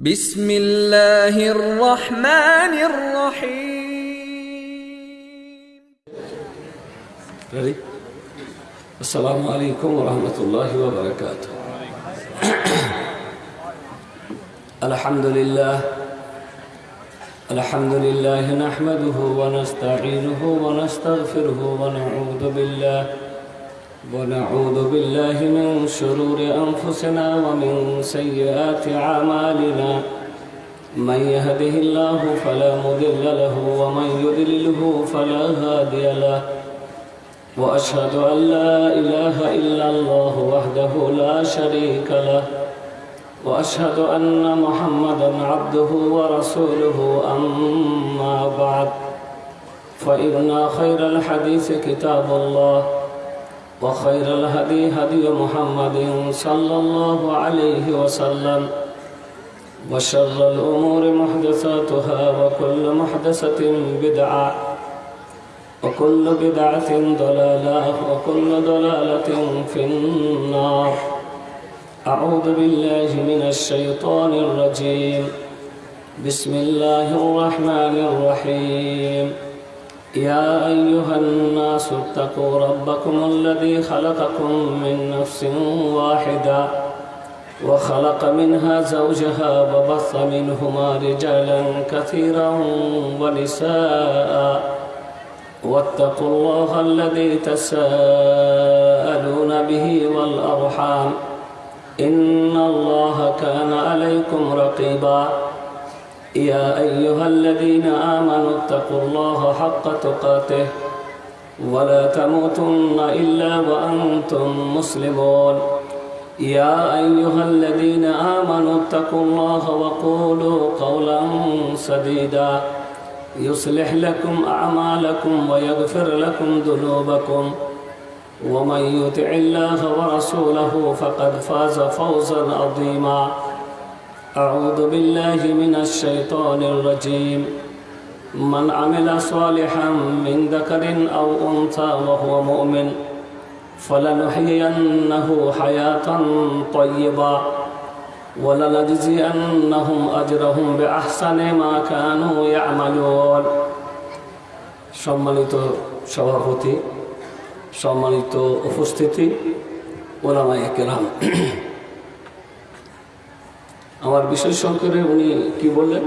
بسم الله الرحمن الرحيم Ready? Alaikum wa rahmatullahi wa barakatuh. الحمد لله الحمد لله نحمده ونستعينه ونستغفره ونعوذ بالله ونعوذ بالله من شرور أنفسنا ومن سيئات أعمالنا. من يهده الله فلا مضل له ومن يضلله فلا هادي له. وأشهد أن لا إله إلا الله وحده لا شريك له. وأشهد أن محمدا عبده ورسوله أما بعد. فإن خير الحديث كتاب الله. وخير الهدي هدي محمد صلى الله عليه وسلم وشر الأمور محدثاتها وكل محدثة بدعة وكل بدعة ضلالة وكل ضلالة في النار. أعوذ بالله من الشيطان الرجيم. بسم الله الرحمن الرحيم. يا أيها الناس اتقوا ربكم الذي خلقكم من نفس واحدة وخلق منها زوجها وبث منهما رجالا كثيرا ونساء. واتقوا الله الذي تساءلون به والأرحام. إن الله كان عليكم رقيبا. يا أيها الذين آمنوا اتقوا الله حق تقاته ولا تموتن إلا وأنتم مسلمون. يا أيها الذين آمنوا اتقوا الله وقولوا قولا سديدا. يصلح لكم أعمالكم ويغفر لكم ذنوبكم. ومن يطع الله ورسوله فقد فاز فوزا عظيما. أعوذ بالله من الشيطان الرجيم من عمل صالحا من ذكر أو أنثى وهو مؤمن فلنحيينه حياة طيبة ولنجزينهم أجرهم بأحسن ما كانوا يعملون সম্মানিত সভাপতি সম্মানিত উপস্থিতি ওলামাই কেরাম আমার বিষয় সংকরে উনি কি বললেন?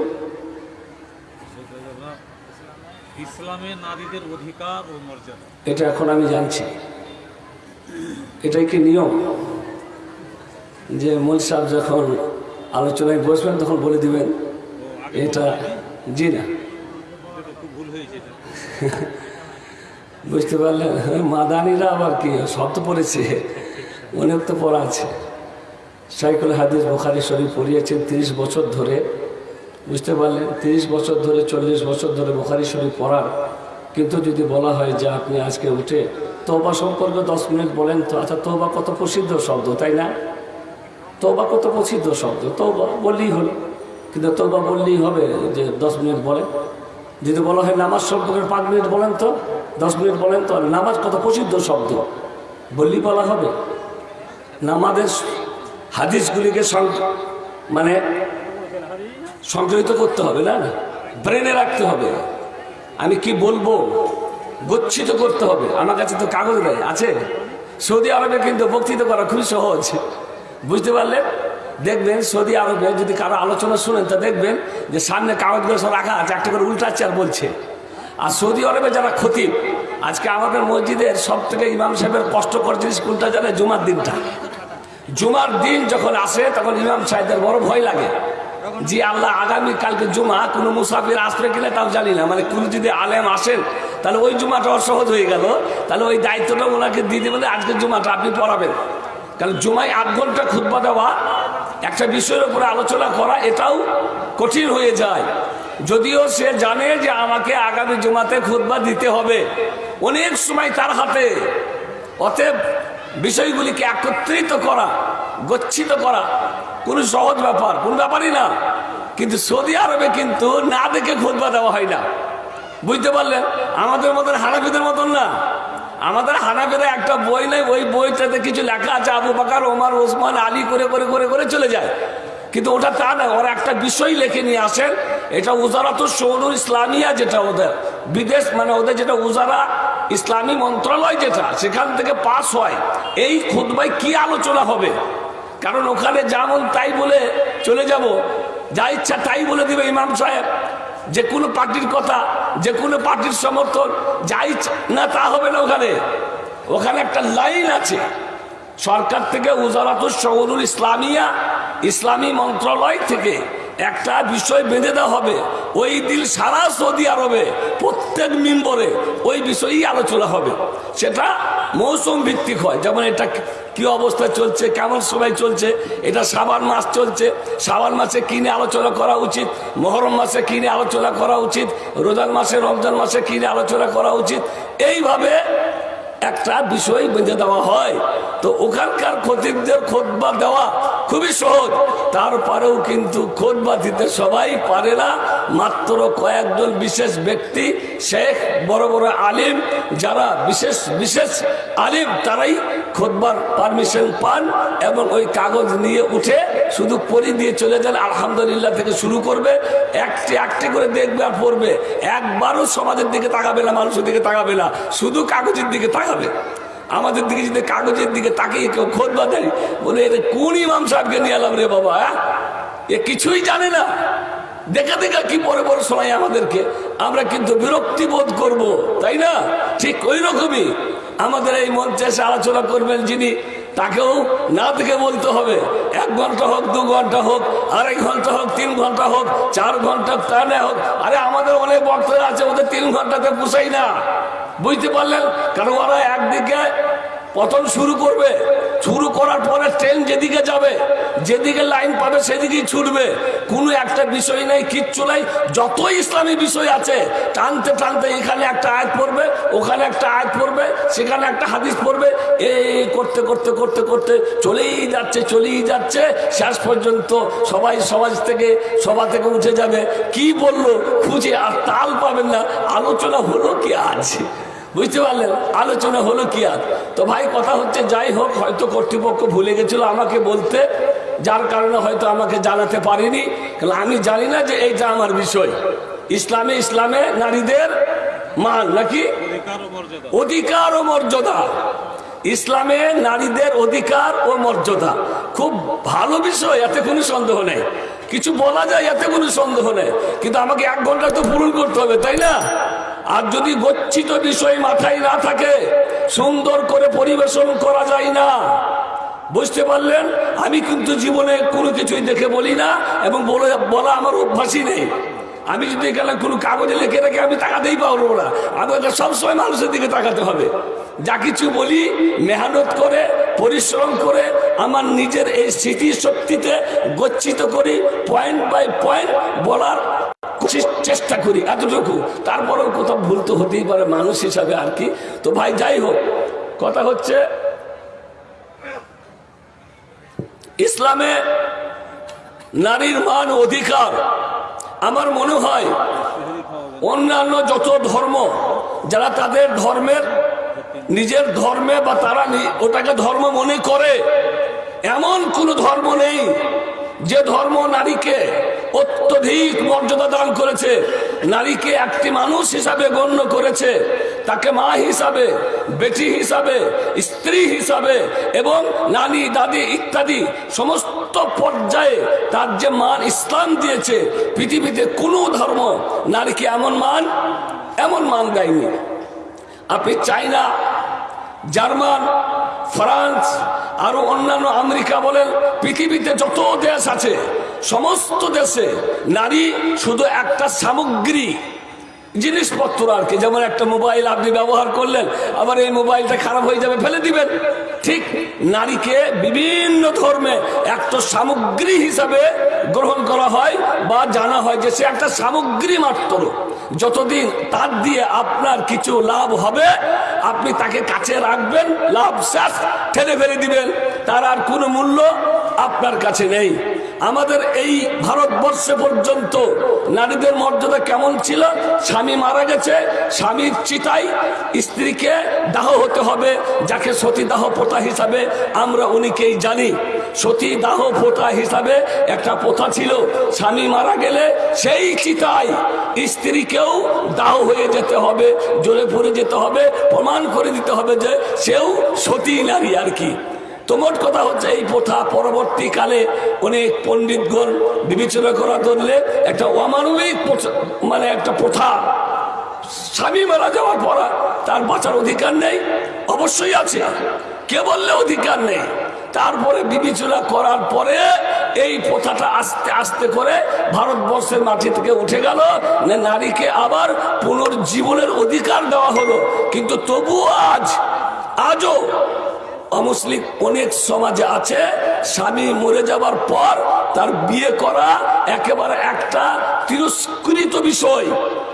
ইসলামে নারীদের অধিকার ও মর্যাদা। এটা এখন আমি জানছি। এটাই কি নিয়ম? যে মূল সাহেব যখন আলোচনায় বসবেন তখন বলে দিবেন এটা জি না। ভুল হয়েছে বুঝতে পারলেন? হ্যাঁ, মাদানিরা আবার কি? শব্দ পড়েছে। অনেক তো পড়া আছে। সাইকুল হাদিস বোখারি শরীফ পড়িয়েছেন তিরিশ বছর ধরে। বুঝতে পারলেন? তিরিশ বছর ধরে, চল্লিশ বছর ধরে বোখারি শরীফ পড়ার। কিন্তু যদি বলা হয় যে আপনি আজকে উঠে তোবা সম্পর্কে দশ মিনিট বলেন তো আচ্ছা তোবা কত প্রসিদ্ধ শব্দ, তাই না? তোবা কত প্রসিদ্ধ শব্দ? তোবা বললেই হলো। কিন্তু তোবা বললেই হবে যে দশ মিনিট বলেন। যদি বলা হয় নামাজ সম্পর্কে পাঁচ মিনিট বলেন তো, দশ মিনিট বলেন তো, নামাজ কত প্রসিদ্ধ শব্দ? বললেই বলা হবে। নামাজের হাদিসগুলিকে মানে সংগ্রহিত করতে হবে, না? ব্রেনে রাখতে হবে। আমি কি বলব? গচ্ছিত করতে হবে। আমার কাছে তো কাগজ দেয় আছে? সৌদি আরবে কিন্তু বক্তৃতা করা খুবই সহজ। বুঝতে পারলেন দেখবেন সৌদি আরবে যদি কারও আলোচনা শুনেন, তা দেখবেন যে সামনে কাগজগুলো সব রাখা আছে, একটা করে উল্টাচ্ছে আর বলছে। আর সৌদি আরবে যারা ক্ষতি আজকে আমাদের মসজিদের সব থেকে ইমাম সাহেবের কষ্টকর জিনিস কোনটা জানে জুমার দিনটা। জুমার দিন যখন আসে, তখন ইমাম সাহেবদের বড় ভয় লাগে। যে আল্লাহ, আগামী কালকে জুমা, কোনো মুসাফির আসবে কিনা তাও জানি না। মানে কোনো যদি আলেম আসেন, তাহলে ওই জুমাটা অসহজ হয়ে গেল। তাহলে ওই দায়িত্বটা ওনাকে দিয়ে দেবেন আজকে জুমাটা আপনি পড়াবেন। কারণ জুমায় আধ ঘণ্টা খুতবা দেওয়া, একটা বিষয়ের উপরে আলোচনা করা, এটাও কঠিন হয়ে যায়। যদিও সে জানে যে আমাকে আগামী জুমাতে খুতবা দিতে হবে। অনেক সময় তার হাতে। অতএব বিষয়গুলিকে একত্রিত করা, গচ্ছিত করা কোনো সহজ ব্যাপার, কোন ব্যাপারই না। কিন্তু সৌদি আরবে কিন্তু না দেখে খুতবা দেওয়া হয় না। বুঝতে পারলেন? আমাদের মতন হানাফিদের মতন না। আমাদের হানাফেরা একটা বই নেই ওই বইটাতে কিছু লেখা আছে, আবু বাকার, ওমার, ওসমান, আলী করে করে করে করে চলে যায়। কিন্তু ওটা তা না, ওরা একটা বিষয় লিখে নিয়ে আসেন, এটা উজারাত সৌনুর ইসলামিয়া যেটা ওদের, বিদেশ মানে ওদের যেটা উজারা ইসলামী মন্ত্রণালয় যেটা, সেখান থেকে পাস হয়। এই খুদবাই কি আলোচনা হবে? কারণ ওখানে যেমন তাই বলে চলে যাব, যা ইচ্ছা তাই বলে দিবে ইমাম সাহেব। যে কোনো পার্টির কথা, যে কোনো পার্টির সমর্থন, যা ইচ্ছা, না তা হবে না ওখানে। ওখানে একটা লাইন আছে, সরকার থেকে উজারাতুল শহরুল ইসলামিয়া, ইসলামী মন্ত্রণালয় থেকে একটা বিষয় বেঁধে দেওয়া হবে। ওই দিন সারা সৌদি আরবে, প্রত্যেক মেম্বরে ওই বিষয়েই আলোচনা হবে। সেটা মৌসুম ভিত্তিক হয়। যেমন এটা কি অবস্থা চলছে, কেমন সময় চলছে, এটা সাবান মাস চলছে। সাবান মাসে কিনে আলোচনা করা উচিত? মহরম মাসে কিনে আলোচনা করা উচিত? রোজান মাসে, রমজান মাসে কিনে আলোচনা করা উচিত? এইভাবে একটা বিষয় বেঁধে দেওয়া হয়। তো ওখানকার খতিবদের খোদবা দেওয়া খুবই সহজ। তারপরেও কিন্তু খোদবা দিতে সবাই পারে না। মাত্র কয়েকজন বিশেষ ব্যক্তি, শেখ, বড় বড় আলিম, যারা বিশেষ বিশেষ আলিম, তারাই খোদবার পারমিশন পান এবং ওই কাগজ নিয়ে উঠে শুধু পরি দিয়ে চলে যান, আলহামদুলিল্লাহ থেকে শুরু করবে। একটি একটি করে দেখবে আর পড়বে। একবারও সমাজের দিকে তাকাবে না, মানুষের দিকে তাকাবে না। শুধু কাগজের দিকে তাকাবে আমাদের দিকে যদি কাগজের দিকে তাকিয়ে কেউ খোঁজ দেয় বলে এর কোন ইমাম সাহেবকে নিয়ে এলাম রে বাবা হ্যাঁ? এ কিছুই জানে না। দেখা দেখা কি পরে পরে শোনাই আমাদেরকে। আমরা কিন্তু বিরক্তি বোধ করব, তাই না? ঠিক ওই রকমই। আমাদের এই মঞ্চে এসে আলোচনা করবেন যিনি, তাকেও না থেকে বলতে হবে। এক ঘণ্টা হোক, দু ঘণ্টা হোক, আড়াই ঘণ্টা হোক, তিন ঘণ্টা হোক, চার ঘণ্টা তা না হোক। আরে, আমাদের অনেক বক্তব্য আছে, ওদের তিন ঘন্টাতে পুষাই না। বুঝতে পারলেন? কারণ ওরা একদিকে পতন শুরু করবে। শুরু করার পরে ট্রেন যেদিকে যাবে, যেদিকে লাইন পাবে সেদিকেই ছুটবে। কোনো একটা বিষয় নেই, কিচ্ছু নাই। যত ইসলামী বিষয় আছে, টানতে টানতে এখানে একটা আয়াত পড়বে, ওখানে একটা আয়াত পড়বে, সেখানে একটা হাদিস পড়বে। এই করতে করতে করতে করতে চলেই যাচ্ছে চলেই যাচ্ছে। শেষ পর্যন্ত সবাই সমাজ থেকে, সভা থেকে উঠে যাবে। কি বলল? খুঁজে আর তাল পাবেন না। আলোচনা হলো কি আছে বুঝতে পারলেন? আলোচনা হলো কি আর? তো ভাই, কথা হচ্ছে যাই হোক, হয়তো কর্তৃপক্ষ ভুলে গেছিল আমাকে বলতে, যার কারণে হয়তো আমাকে জানাতে পারিনি। কারণ আমি জানি না যে এইটা আমার বিষয়। ইসলামে ইসলামে নারীদের মান নাকি? অধিকার ও মর্যাদা। ইসলামে নারীদের অধিকার ও মর্যাদা। খুব ভালো বিষয়, এতে কোনো সন্দেহ নেই। কিছু বলা যায়, এতে কোনো সন্দেহ নেই। কিন্তু আমাকে এক ঘণ্টা তো পূরণ করতে হবে, তাই না? আর যদি গচ্ছিত বিষয় মাথায় না থাকে, সুন্দর করে পরিবেশন করা যায় না। বুঝতে পারলেন? আমি কিন্তু জীবনে কোনো কিছুই দেখে বলি না এবং বলে, বলা আমার অভ্যাসই নেই। আমি যদি গেলাম কোনো কাগজে লিখে রেখে আমি তাকাতেই পারব না। আমাকে সবসময় মানুষের দিকে তাকাতে হবে। যা কিছু বলি, মেহনত করে, পরিশ্রম করে, আমার নিজের এই স্মৃতি শক্তিতে গচ্ছিত করি পয়েন্ট বাই পয়েন্ট বলার চেষ্টা করি এতটুকু। তারপরেও কোথাও ভুল তো হতেই পারে মানুষ হিসাবে আর কি। তো ভাই, যাই হোক, কথা হচ্ছে, ইসলামে নারীর মান অধিকার। আমার মনে হয়, অন্যান্য যত ধর্ম, যারা তাদের ধর্মের নিজের ধর্মে বা তারা ওটাকে ধর্ম মনে করে, এমন কোন ধর্ম নেই যে ধর্ম নারীকে অত্যধিক মর্যাদা দান করেছে। নারীকে একটি মানুষ হিসাবে গণ্য করেছে, তাকে মা হিসাবে, বেটি হিসাবে, স্ত্রী হিসাবে এবং নানি, দাদি ইত্যাদি সমস্ত পর্যায়ে তার যে মান ইসলাম দিয়েছে, পৃথিবীতে কোনো ধর্ম নারীকে এমন মান এমন মান দেয়নি। আপনি চাইনা জার্মান, ফ্রান্স, আরও অন্যান্য আমেরিকা বলেন, পৃথিবীতে যত দেশ আছে, সমস্ত দেশে নারী শুধু একটা সামগ্রী জিনিসপত্র আর কি। যেমন একটা মোবাইল আপনি ব্যবহার করলেন, আবার এই মোবাইলটা খারাপ হয়ে যাবে, ফেলে দিবেন। ঠিক নারীকে বিভিন্ন ধর্মে একটা সামগ্রী হিসাবে গ্রহণ করা হয় বা জানা হয় যে সে একটা সামগ্রী মাত্র। যতদিন তার দিয়ে আপনার কিছু লাভ হবে, আপনি তাকে কাছে রাখবেন, লাভ শেষ, ঠেলে ফেলে দিবেন। তার আর কোনো মূল্য আপনার কাছে নেই। আমাদের এই ভারতবর্ষে পর্যন্ত নারীদের মর্যাদা কেমন ছিল? স্বামী মারা গেছে, স্বামীর চিতাই স্ত্রীকে দাহ হতে হবে, যাকে সতী দাহ প্রথা হিসাবে আমরা উনিকেই জানি। সতী দাহ প্রথা হিসাবে একটা প্রথা ছিল। স্বামী মারা গেলে সেই চিতায় স্ত্রীকেও দাহ হয়ে যেতে হবে, জ্বলে পড়ে যেতে হবে, প্রমাণ করে দিতে হবে যে সেও সতী নারী আর কি। তো মোট কথা হচ্ছে এই প্রথা পরবর্তীকালে অনেক পণ্ডিতগণ বিবেচনা করা ধরলে একটা অমানবিক মানে একটা প্রথা স্বামী মারা যাওয়ার পর তার বাঁচার অধিকার নেই, অবশ্যই আছে কে বললে অধিকার নেই। তারপরে বিবেচনা করার পরে এই প্রথাটা আস্তে আস্তে করে ভারতবর্ষের মাটি থেকে উঠে গেল নারীকে আবার পুনর্জীবনের অধিকার দেওয়া হলো। কিন্তু তবুও আজ, আজও অমুসলিম অনেক সমাজে আছে, স্বামী মরে যাবার পর তার বিয়ে করা একেবারে একটা তিরস্কৃত বিষয়।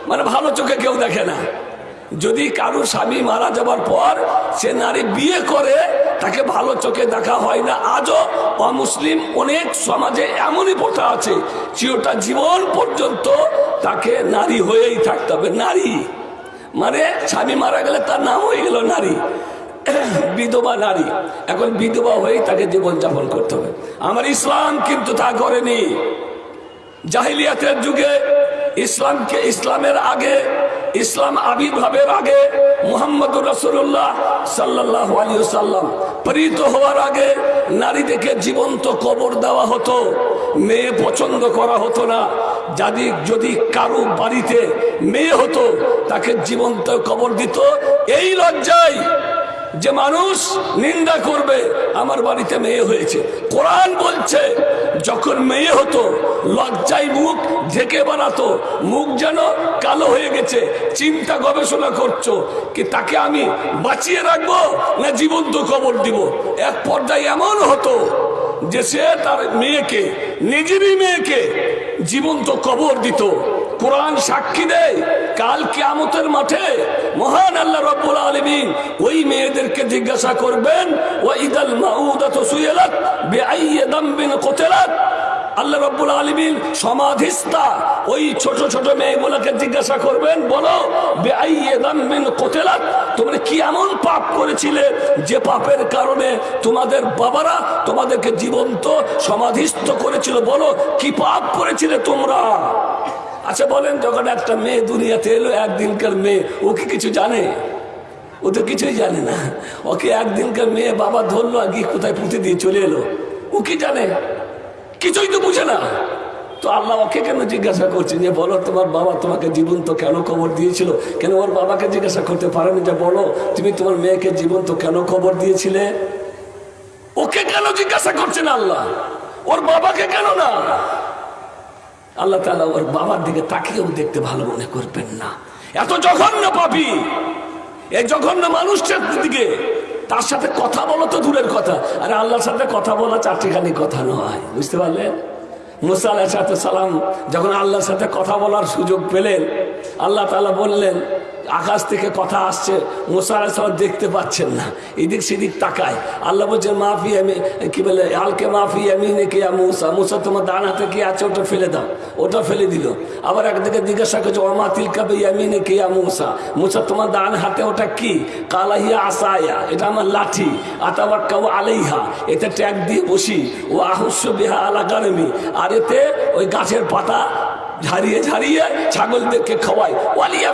মানে ভালো চোখে কেউ দেখে না। যদি কারও স্বামী মারা যাবার পর সে নারী বিয়ে করে, তাকে ভালো চোখে দেখা হয় না। আজও অমুসলিম অনেক সমাজে এমনই প্রথা আছে, চিরটা জীবন পর্যন্ত তাকে নারী হয়েই থাকতে হবে। নারী! মানে স্বামী মারা গেলে তার নাম হয়ে গেল নারী। বিধবা নারী। এখন বিধবা হয়েই তাকে জীবনযাপন করতে হবে। আমার ইসলাম কিন্তু তা করেনি। জাহিলিয়াতের যুগে ইসলামকে ইসলামের আগে, ইসলাম আবির্ভাবের আগে মোহাম্মদ রসুল্লাহ সাল্লাহ আলী সাল্লাম প্রেরিত হওয়ার আগে নারীদেরকে জীবন্ত কবর দেওয়া হতো, মেয়ে পছন্দ করা হতো না। যদি যদি কারও বাড়িতে মেয়ে হতো, তাকে জীবন্ত কবর দিত। এই লজ্জায় যে মানুষ নিন্দা করবে, আমার বাড়িতে মেয়ে হয়েছে। কোরআন বলছে, যখন মেয়ে হতো, লজ্জায় মুখ ঢেকে বানাতো, মুখ যেন কালো হয়ে গেছে, চিন্তা গবেষণা করছ কি তাকে আমি বাঁচিয়ে রাখব না জীবন্ত কবর দিব? এক পর্যায়ে এমন হতো যে সে তার মেয়েকে, নিজেরই মেয়েকে জীবন্ত কবর দিত। কোরআন সাক্ষী দেয় কাল কিয়ামতের মাঠে মহান আল্লাহ রব্বুল আলমিন ওই মেয়েদেরকে জিজ্ঞাসা করবেন ও ইদাল মাউদাত সুয়েলাত বেআইয়ে দাম্বিন কোতেলাত? আল্লাহ রব্বুল আলমিন সমাধিস্থা ওই ছোট ছোট মেয়েগুলোকে জিজ্ঞাসা করবেন, বলো কোতেলাত? তোমরা কি এমন পাপ করেছিলে যে পাপের কারণে তোমাদের বাবারা তোমাদেরকে জীবন্ত সমাধিস্থ করেছিল? বলো, কি পাপ করেছিলে তোমরা? আচ্ছা বলেন, যখন একটা মেয়ে দুনিয়াতে এলো, একদিনকার মেয়ে, ও কি কিছু জানে? ও তো কিছুই জানে না। ওকে একদিনকার মেয়ে বাবা ধরলো আর কি কোথায় পুঁতে দিয়ে চলে এলো। ও কি জানে? কিছুই তো বুঝে না। তো আল্লাহ ওকে কেন জিজ্ঞাসা করছেন যে বলো, তোমার বাবা তোমাকে জীবন্ত কেন খবর দিয়েছিল? কেন ওর বাবাকে জিজ্ঞাসা করতে পারেনি? যে বলো, তুমি তোমার মেয়েকে জীবন্ত কেন খবর দিয়েছিলে? ওকে কেন জিজ্ঞাসা করছেন আল্লাহ? ওর বাবাকে কেন না? আল্লাহ তালা ওর বাবার দিকে তাকিয়েও দেখতে ভালো মনে করবেন না। এত জঘন্য পাপি। এই জঘন্য মানুষটার দিকে তার সাথে কথা বলো তো দূরের কথা। আরে আল্লাহর সাথে কথা বলা চারটিখানি কথা নয়, বুঝতে পারলেন? মুসা আলাহ সালাম যখন আল্লাহর সাথে কথা বলার সুযোগ পেলেন, আল্লাহ তালা বললেন আকাশ থেকে কথা আসছে, মুসা আলাহ সালাম দেখতে পাচ্ছেন না। এদিক সেদিক তাকায়। আল্লাহ বলছেন, মাফি আমি কি বলে, আলকে মাফি আমি কে মুসা? মুসা, তোমার ডান হাতে কি আছে? ওটা ফেলে দাও। ওটা ফেলে দিল। আবার একদিকে জিজ্ঞাসা করছে ওমা তিলকাবে ইয়ামিনে কে মুসা? মুসা, তোমার ডান হাতে ওটা কি? কালাহিয়া আসায়া, এটা আমার লাঠি। আতাবার কাউ আলাইহা, এতে ট্যাগ দিয়ে বসি। ও আহস্য বিহা আলা আর এতে ওই গাছের পাতা ঝাড়িয়ে ঝাড়িয়ে ছাগলদেরকে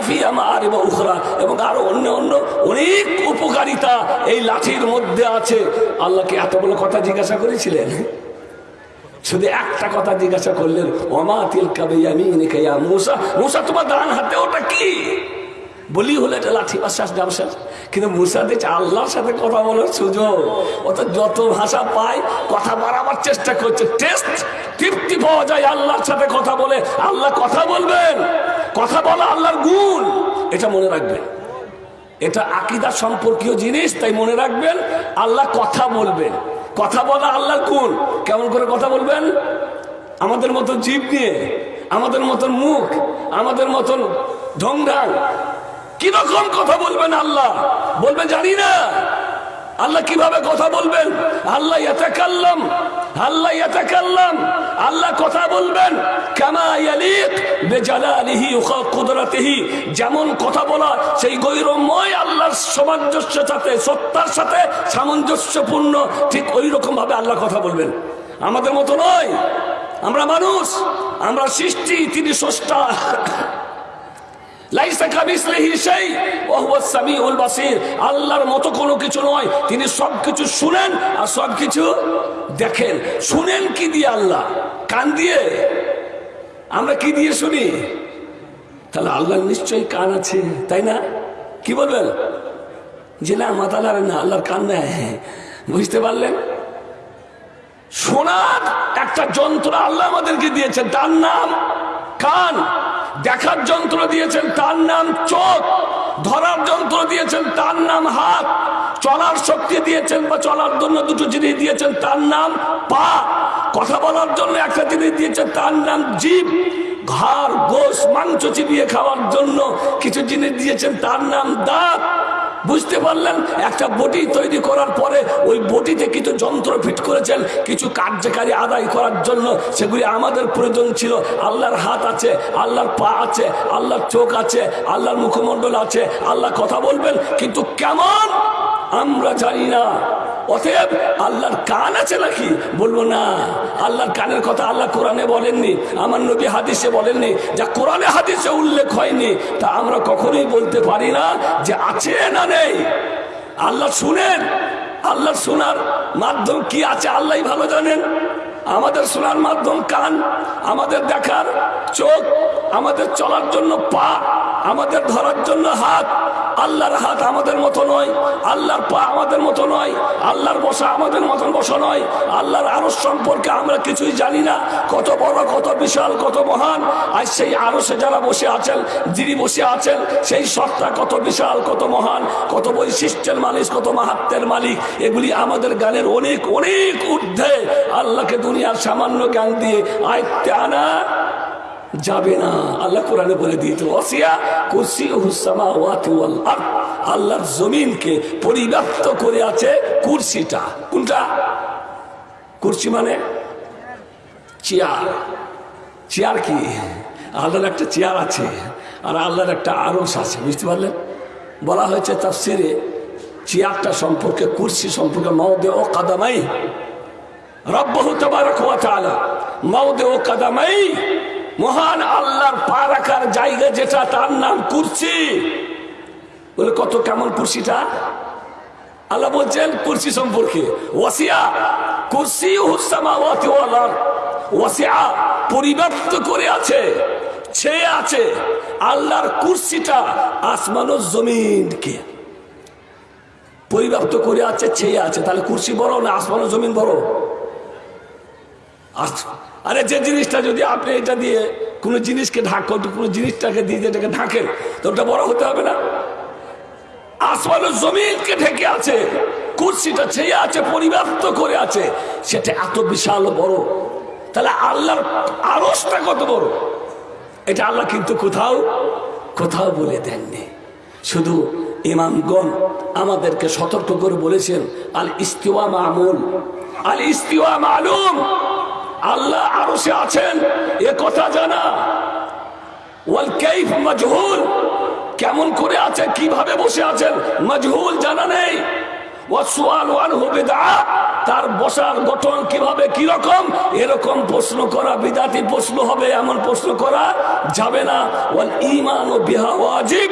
ফি আর এবং উখরা। এবং আরও অন্য অন্য অনেক উপকারিতা এই লাঠির মধ্যে আছে। আল্লাহকে এত বড় কথা জিজ্ঞাসা করেছিলেন? শুধু একটা কথা জিজ্ঞাসা করলেন ওমা তিল কাবে ইয়া মুসা? মুসা, তোমার ডান হাতে ওটা কি? বলি হলো এটা লাঠি বাসাস ব্যবসা কিন্তু মুসা দিচ্ছে আল্লাহর সাথে কথা বলার সুযোগ। অত যত ভাষা পায়, কথা বাড়াবার চেষ্টা করছে। টেস্ট তৃপ্তি পাওয়া যায় আল্লাহর সাথে কথা বলে। আল্লাহ কথা বলবেন। কথা বলা আল্লাহর গুণ। এটা মনে রাখবেন। এটা আকিদা সম্পর্কীয় জিনিস, তাই মনে রাখবেন, আল্লাহ কথা বলবেন। কথা বলা আল্লাহর গুণ। কেমন করে কথা বলবেন? আমাদের মতো জীব নিয়ে, আমাদের মতন মুখ, আমাদের মতন ঢংঢাং কীরকম কথা বলবেন আল্লাহ? বলবেন, জানি না। আল্লাহ কীভাবে কথা বলবেন? আল্লাহ এতে ইয়াতাকাল্লাম। আল্লাহ ইয়াতাকাল্লাম। আল্লাহ কথা বলবেন যেমন কথা বলা, সেই গৈরময় আল্লাহর সামঞ্জস্যের সাথে, সত্তার সাথে সামঞ্জস্যপূর্ণ, ঠিক ওই রকম ভাবে আল্লাহ কথা বলবেন। আমাদের মতো নয়। আমরা মানুষ, আমরা সৃষ্টি, তিনি স্রষ্টা লাইসা কামিসলিহি সেই ওয়া হুয়া সামিউল বাসির আল্লাহর মতো কোনো কিছু নয়, তিনি সবকিছু শুনেন আর সবকিছু দেখেন। শুনেন কি দিয়ে আল্লাহ? কান দিয়ে? আমরা কি দিয়ে শুনি? তাহলে আল্লাহর নিশ্চয়ই কান আছে, তাই না? কি বলবেন? যে না মাতালার না, আল্লাহর কান নেয় বুঝতে পারলেন? শোনার একটা যন্ত্র আল্লাহ আমাদেরকে দিয়েছে তার নাম কান। দেখার যন্ত্র দিয়েছেন তার নাম চোখ। ধরার যন্ত্র দিয়েছেন তার নাম হাত। চলার শক্তি দিয়েছেন বা চলার জন্য দুটো জিনিস দিয়েছেন তার নাম পা। কথা বলার জন্য একটা জিনিস দিয়েছেন তার নাম জীব। ঘর গোস মাংস চিবিয়ে খাওয়ার জন্য কিছু জিনিস দিয়েছেন তার নাম দাঁত। বুঝতে পারলেন? একটা বটি তৈরি করার পরে ওই বটিতে কিছু যন্ত্র ফিট করেছেন, কিছু কার্যকারী আদায় করার জন্য। সেগুলি আমাদের প্রয়োজন ছিল। আল্লাহর হাত আছে, আল্লাহর পা আছে, আল্লাহর চোখ আছে, আল্লাহর মুখমণ্ডল আছে, আল্লাহ কথা বলবেন, কিন্তু কেমন? আমরা জানি না। অতএব আল্লাহর কান আছে নাকি? বলব না। আল্লাহর কানের কথা আল্লাহ কোরআনে বলেননি, আমার নবী হাদিসে বলেননি, যা কোরআনে হাদিসে উল্লেখ হয়নি, তা আমরা কখনোই বলতে পারি না যে আছে না নেই। আল্লাহ শুনেন, আল্লাহ শোনার মাধ্যম কি আছে আল্লাহ ভালো জানেন। আমাদের শোনার মাধ্যম কান, আমাদের দেখার চোখ, আমাদের চলার জন্য পা, আমাদের ধরার জন্য হাত। আল্লাহর হাত আমাদের মতো নয়, আল্লাহর পা আমাদের মতো নয়, আল্লাহর বসা আমাদের মতন বসা নয়। আল্লাহর আরস সম্পর্কে আমরা কিছুই জানি না, কত বড়, কত বিশাল, কত মহান। আর সেই আরসে যারা বসে আছেন, যিনি বসে আছেন, সেই সত্তা কত বিশাল, কত মহান, কত বৈশিষ্ট্যের মালিক, কত মাহাত্মের মালিক। এগুলি আমাদের গানের অনেক অনেক ঊর্ধ্বে আল্লাহকে দুনিয়ার সামান্য জ্ঞান দিয়ে আয়ত্তে আনা যাবে না। আল্লাহ কোরআনে বলে ওয়াতি ওয়াল আল্লাহর জমিনকে পরিব্যাপ্ত করে আছে কুরসিটা। কোনটা? কুরসি মানে চেয়ার। চেয়ার কি? আল্লাহর একটা চেয়ার আছে আর আল্লাহর একটা আরস আছে, বুঝতে পারলেন? বলা হয়েছে তাফসিরে চেয়ারটা সম্পর্কে, কুরসি সম্পর্কে মৌদে ও কাদামাই রব্বহু তাবারক ওয়া তাআলা। মৌদে ও কাদামাই মহান আল্লাহর পা রাখার জায়গা যেটা, তার নাম কুরসি। বলে, কত কেমন কুরসিটা? আল্লাহ বলছেন, কুরসি সম্পর্কে। ওয়াসিয়া কুরসি হুসামাওয়াতি ওয়াল আরদ। ওয়াসিয়া, পরিব্যাপ্ত করে আছে, ছেয়ে আছে আল্লাহর কুরসিটা আসমান ও জমিনকে। পরিব্যাপ্ত করে আছে, ছেয়ে আছে। তাহলে কুরসি বড় না আসমান ও জমিন বড়? আরে যে জিনিসটা যদি আপনি এটা দিয়ে কোনো জিনিসকে ঢাক কোনো জিনিসটাকে দিয়ে যেটাকে ঢাকেন, তো ওটা বড় হতে হবে না? আসমান ও জমিনকে ঢেকে আছে, কুর্সিটা ছেয়ে আছে, পরিব্যাপ্ত করে আছে, সেটা এত বিশাল বড়। তাহলে আল্লাহর আরসটা কত বড়? এটা আল্লাহ কিন্তু কোথাও কোথাও বলে দেননি। শুধু ইমামগণ আমাদেরকে সতর্ক করে বলেছেন আল ইস্তিওয়া মামুল আল ইস্তিওয়া মালুম। আল্লাহ আরও সে আছেন। এ কথা জানা। ওয়াল কাইফ মাজহুল। কেমন করে আছে, কীভাবে বসে আছেন, মজহুল জানা নেই। তার বসার গঠন কীভাবে কি রকম এরকম প্রশ্ন করা, বিদাতি প্রশ্ন হবে, এমন প্রশ্ন করা যাবে না। ওয়াল ঈমান ও বিহা ওয়াজিব।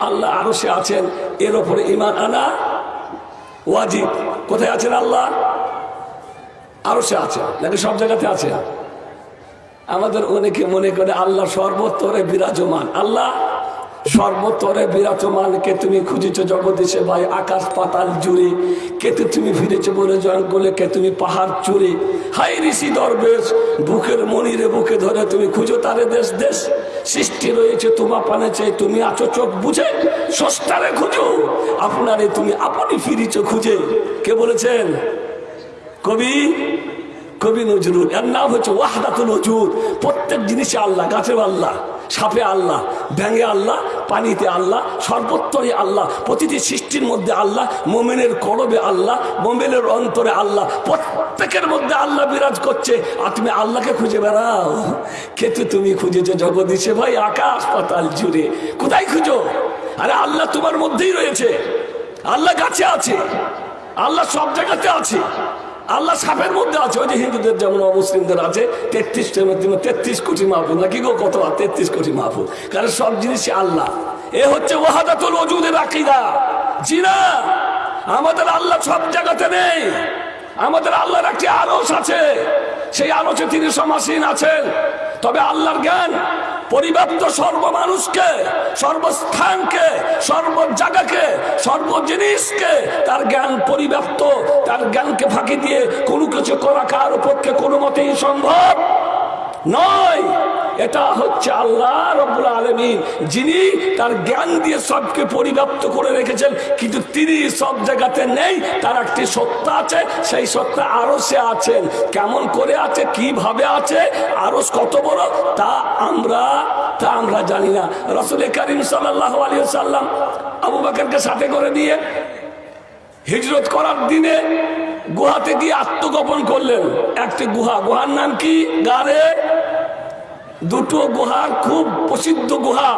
আল্লাহ আরও সে আছেন, এর উপরে ঈমান আনা ওয়াজিব। কোথায় আছেন আল্লাহ? আরও সে আছে, নাকি সব জায়গাতে আছে? আমাদের অনেকে মনে করে আল্লাহ সর্বত্তরে বিরাজমান। আল্লাহ সর্বত্তরে বিরাজমানকে তুমি খুঁজেছ জগদীশে ভাই? আকাশ, পাতাল, জুড়ে। কেতে তুমি ফিরেছো বলে জঙ্গলে? কে তুমি পাহাড় চুড়ে হাই ঋষি দরবেশ, বুকের মনিরে বুকে ধরে তুমি খুঁজো তারে দেশ দেশ। সৃষ্টি রয়েছে তোমা পানে চাই, তুমি আছো চোখ বুঝে সস্তারে খুঁজো। আপনারে তুমি আপনি ফিরিছ খুঁজে। কে বলেছেন? কবি কবি নজরুল। এর নাম হচ্ছে ওয়াহদাতুল নজরুল প্রত্যেক জিনিসে আল্লাহ গাছেও আল্লাহ, সাপে আল্লাহ, ব্যাঙে আল্লাহ, পানিতে আল্লাহ সর্বত্রই আল্লাহ, প্রতিটি সৃষ্টির মধ্যে আল্লাহ, মোমেনের করবে আল্লাহ, মোমেনের অন্তরে আল্লাহ, প্রত্যেকের মধ্যে আল্লাহ বিরাজ করছে। আর তুমি আল্লাহকে খুঁজে বেড়াও। কিন্তু তুমি খুঁজেছো জগদীশে ভাই, আকাশ পাতাল জুড়ে। কোথায় খুঁজো? আরে আল্লাহ তোমার মধ্যেই রয়েছে। আল্লাহ গাছে আছে। আল্লাহ সব জায়গাতে আছে। আল্লাহ সাপের মধ্যে আছে, ওই যে হিন্দুদের যেমন অমুসলিমদের আছে তেত্রিশ তেত্রিশ কোটি মাহফুল নাকি গো কত তেত্রিশ কোটি মাহফুল কারণ সব জিনিসই আল্লাহ। এ হচ্ছে ওয়াহাদাতুল ওজুদের আকিদা। জিনা। আমাদের আল্লাহ সব জায়গাতে নেই। আমাদের আল্লাহর একটি আরস আছে। সেই আরসে তিনি সমাসীন আছেন। তবে আল্লাহর জ্ঞান পরিব্যাপ্ত সর্ব মানুষকে সর্বস্থানকে সর্ব জায়গাকে সর্ব জিনিসকে তার জ্ঞান পরিব্যাপ্ত, তার জ্ঞানকে ফাঁকি দিয়ে কোনো কিছু করা কারও পক্ষে কোনো মতেই সম্ভব? নয়। এটা হচ্ছে আল্লাহ রব্বুল আলমিন, যিনি তার জ্ঞান দিয়ে সবকে পরিব্যাপ্ত করে রেখেছেন, কিন্তু তিনি সব জায়গাতে নেই, তার একটি সত্তা আছে, সেই সত্তা আরও সে আছেন কেমন করে আছে, কীভাবে আছে আরও কত বড়, তা আমরা তা আমরা জানি না। রসুল করিম সাল্লাহ আলী সাল্লাম আবু বাকরকে সাথে করে দিয়ে হিজরত করার দিনে গুহাতে গিয়ে আত্মগোপন করলেন। একটি গুহা। গুহার নাম কি? গারে? দুটো গুহার খুব প্রসিদ্ধ গুহা।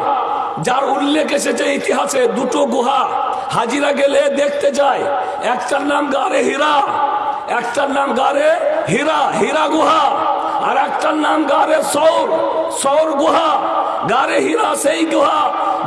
যার উল্লেখ এসেছে ইতিহাসে, দুটো গুহা। হাজিরা গেলে দেখতে যায়, একটার নাম গারে হীরা, একটার নাম গারে হীরা হীরা গুহা। আর একটার নাম গারে সৌর সৌর গুহা। গারে হীরা সেই গুহা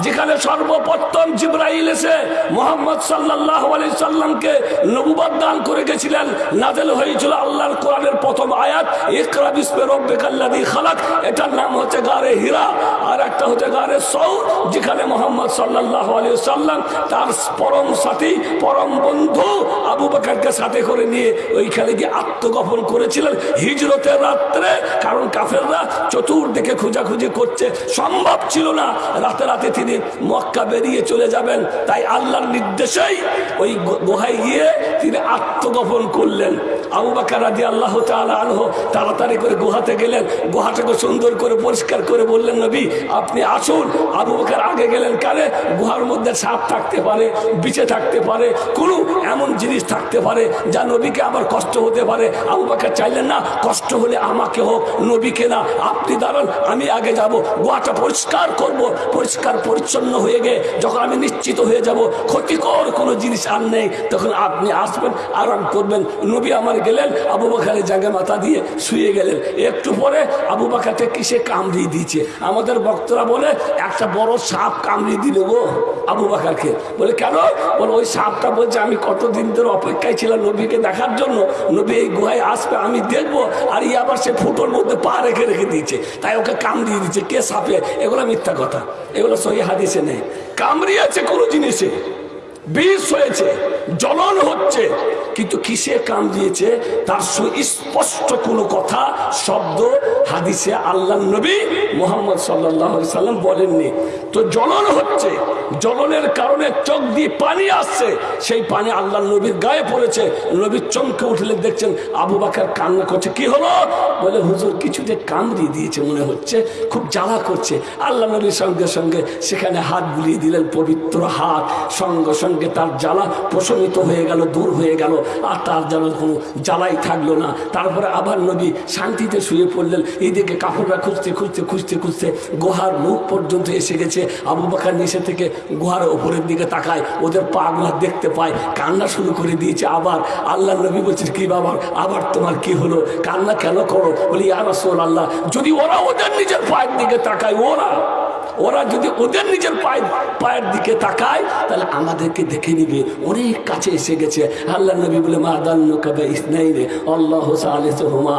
যেখানে সর্বপ্রথম জিব্রাইল এসে মোহাম্মদ সাল্লাহ আলি সাল্লামকে নবুবাদ দান করে গেছিলেন। নাজেল হয়েছিল আল্লাহর কোরআনের প্রথম আয়াত, ইকরা বিস্মে রব্বিকাল্লাযী খালাক। এটার নাম হচ্ছে গারে হীরা আর একটা হচ্ছে গারে সৌ যেখানে মোহাম্মদ সাল্লাহ আলী সাল্লাম তার পরম সাথী, পরম বন্ধু আবু বাকারকে সাথে করে নিয়ে ওইখানে গিয়ে আত্মগোপন করেছিলেন। হিজরতের রাত্রে কারণ কাফেররা চতুর্দিকে খোঁজাখুঁজি করছে। সম্ভব ছিল না, রাতে রাতে তিনি মক্কা বেরিয়ে চলে যাবেন। তাই আল্লাহর নির্দেশেই ওই গুহায় গিয়ে তিনি আত্মগোপন করলেন। আবু বাকার সুন্দর করে পরিষ্কার করে বললেন, নবী, আপনি আসুন। আবু আগে গেলেন কারে? গুহার মধ্যে সাপ থাকতে পারে, বিছে থাকতে পারে কোনো এমন জিনিস থাকতে পারে যা নবীকে আবার কষ্ট হতে পারে। চাইলেন, না, কষ্ট হলে আমাকে হোক নবীকে না আপনি দাঁড়ান, আমি আগে যাব। গোয়াটা পরিষ্কার করব। পরিষ্কার পরিচ্ছন্ন হয়ে গিয়ে যখন আমি নিশ্চিত হয়ে যাব, ক্ষতিকর কোনো জিনিস আর নেই, তখন আপনি আসবেন, আরাম করবেন। নবী আমার গেলেন, আবু বাকারের জায়গায় মাথা দিয়ে শুয়ে গেলেন। একটু পরে আবু বাকারকে কিসে কামড়িয়ে দিয়েছে? আমাদের বক্তরা বলে, একটা বড় সাপ কামড়িয়ে দিল গো। আবু বাকারকে। বলে, কেন? বলে, ওই সাপটা বলছে আমি কতদিন ধরে অপেক্ষায় ছিলাম নবীকে দেখার জন্য। নবী এই গুহায় আসবে, আমি দেখব। আর ইয়ে আবার সে ফুটোর মধ্যে পা রেখে রেখে দিয়েছে। তাই ওকে কামড়িয়ে দিচ্ছে কে সাপে? এগুলো মিথ্যা কথা। এগুলো সহি হাদিসে নেই। কামড়িয়েছে কোনো জিনিসে। বিষ হয়েছে। জ্বলন হচ্ছে। কিন্তু কিসে কাম দিয়েছে? তার সুস্পষ্ট কোনো কথা, শব্দ হাদিসে আল্লাহ নবী মোহাম্মদ সাল্লাহ সাল্লাম বলেননি। তো জ্বলন হচ্ছে জ্বলনের কারণে চোখ দিয়ে পানি আসছে, সেই পানি আল্লাহ নবীর গায়ে পড়েছে। নবীর চমকে উঠলে দেখছেন আবু বাকার কান্না করছে। কি হলো? বলে, হুজুর, কিছু যে কামড়িয়ে দিয়েছে মনে হচ্ছে, খুব জ্বালা করছে। আল্লাহ নবীর সঙ্গে সঙ্গে সেখানে হাত বুলিয়ে দিলেন, পবিত্র হাত। সঙ্গে সঙ্গে তার জ্বালা প্রশমিত হয়ে গেল, দূর হয়ে গেল। আর তার যেন কোনো জ্বালাই থাকল না। তারপরে আবার নবী শান্তিতে শুয়ে পড়লেন। এইদিকে কাপড়রা খুঁজতে খুঁজতে খুঁজতে খুঁজতে গুহার মুখ পর্যন্ত এসে গেছে। আবু বাকার নিচে থেকে গুহার ওপরের দিকে তাকায়। ওদের পা গুহা দেখতে পায়। কান্না শুরু করে দিয়েছে আবার। আল্লাহ নবী বলছে, কি বাবার আবার তোমার কি হলো? কান্না কেন করো? বলি আর আল্লাহ যদি ওরা ওদের নিজের পায়ের দিকে তাকায়, ওরা ওরা যদি ওদের নিজের পায়ের পায়ের দিকে তাকায়, তাহলে আমাদেরকে দেখে নিবে। অনেক কাছে এসে গেছে। আল্লাহ নবী বলে, মা দান্নু কাবে ইসনাইনে, আল্লাহ সালেহুমা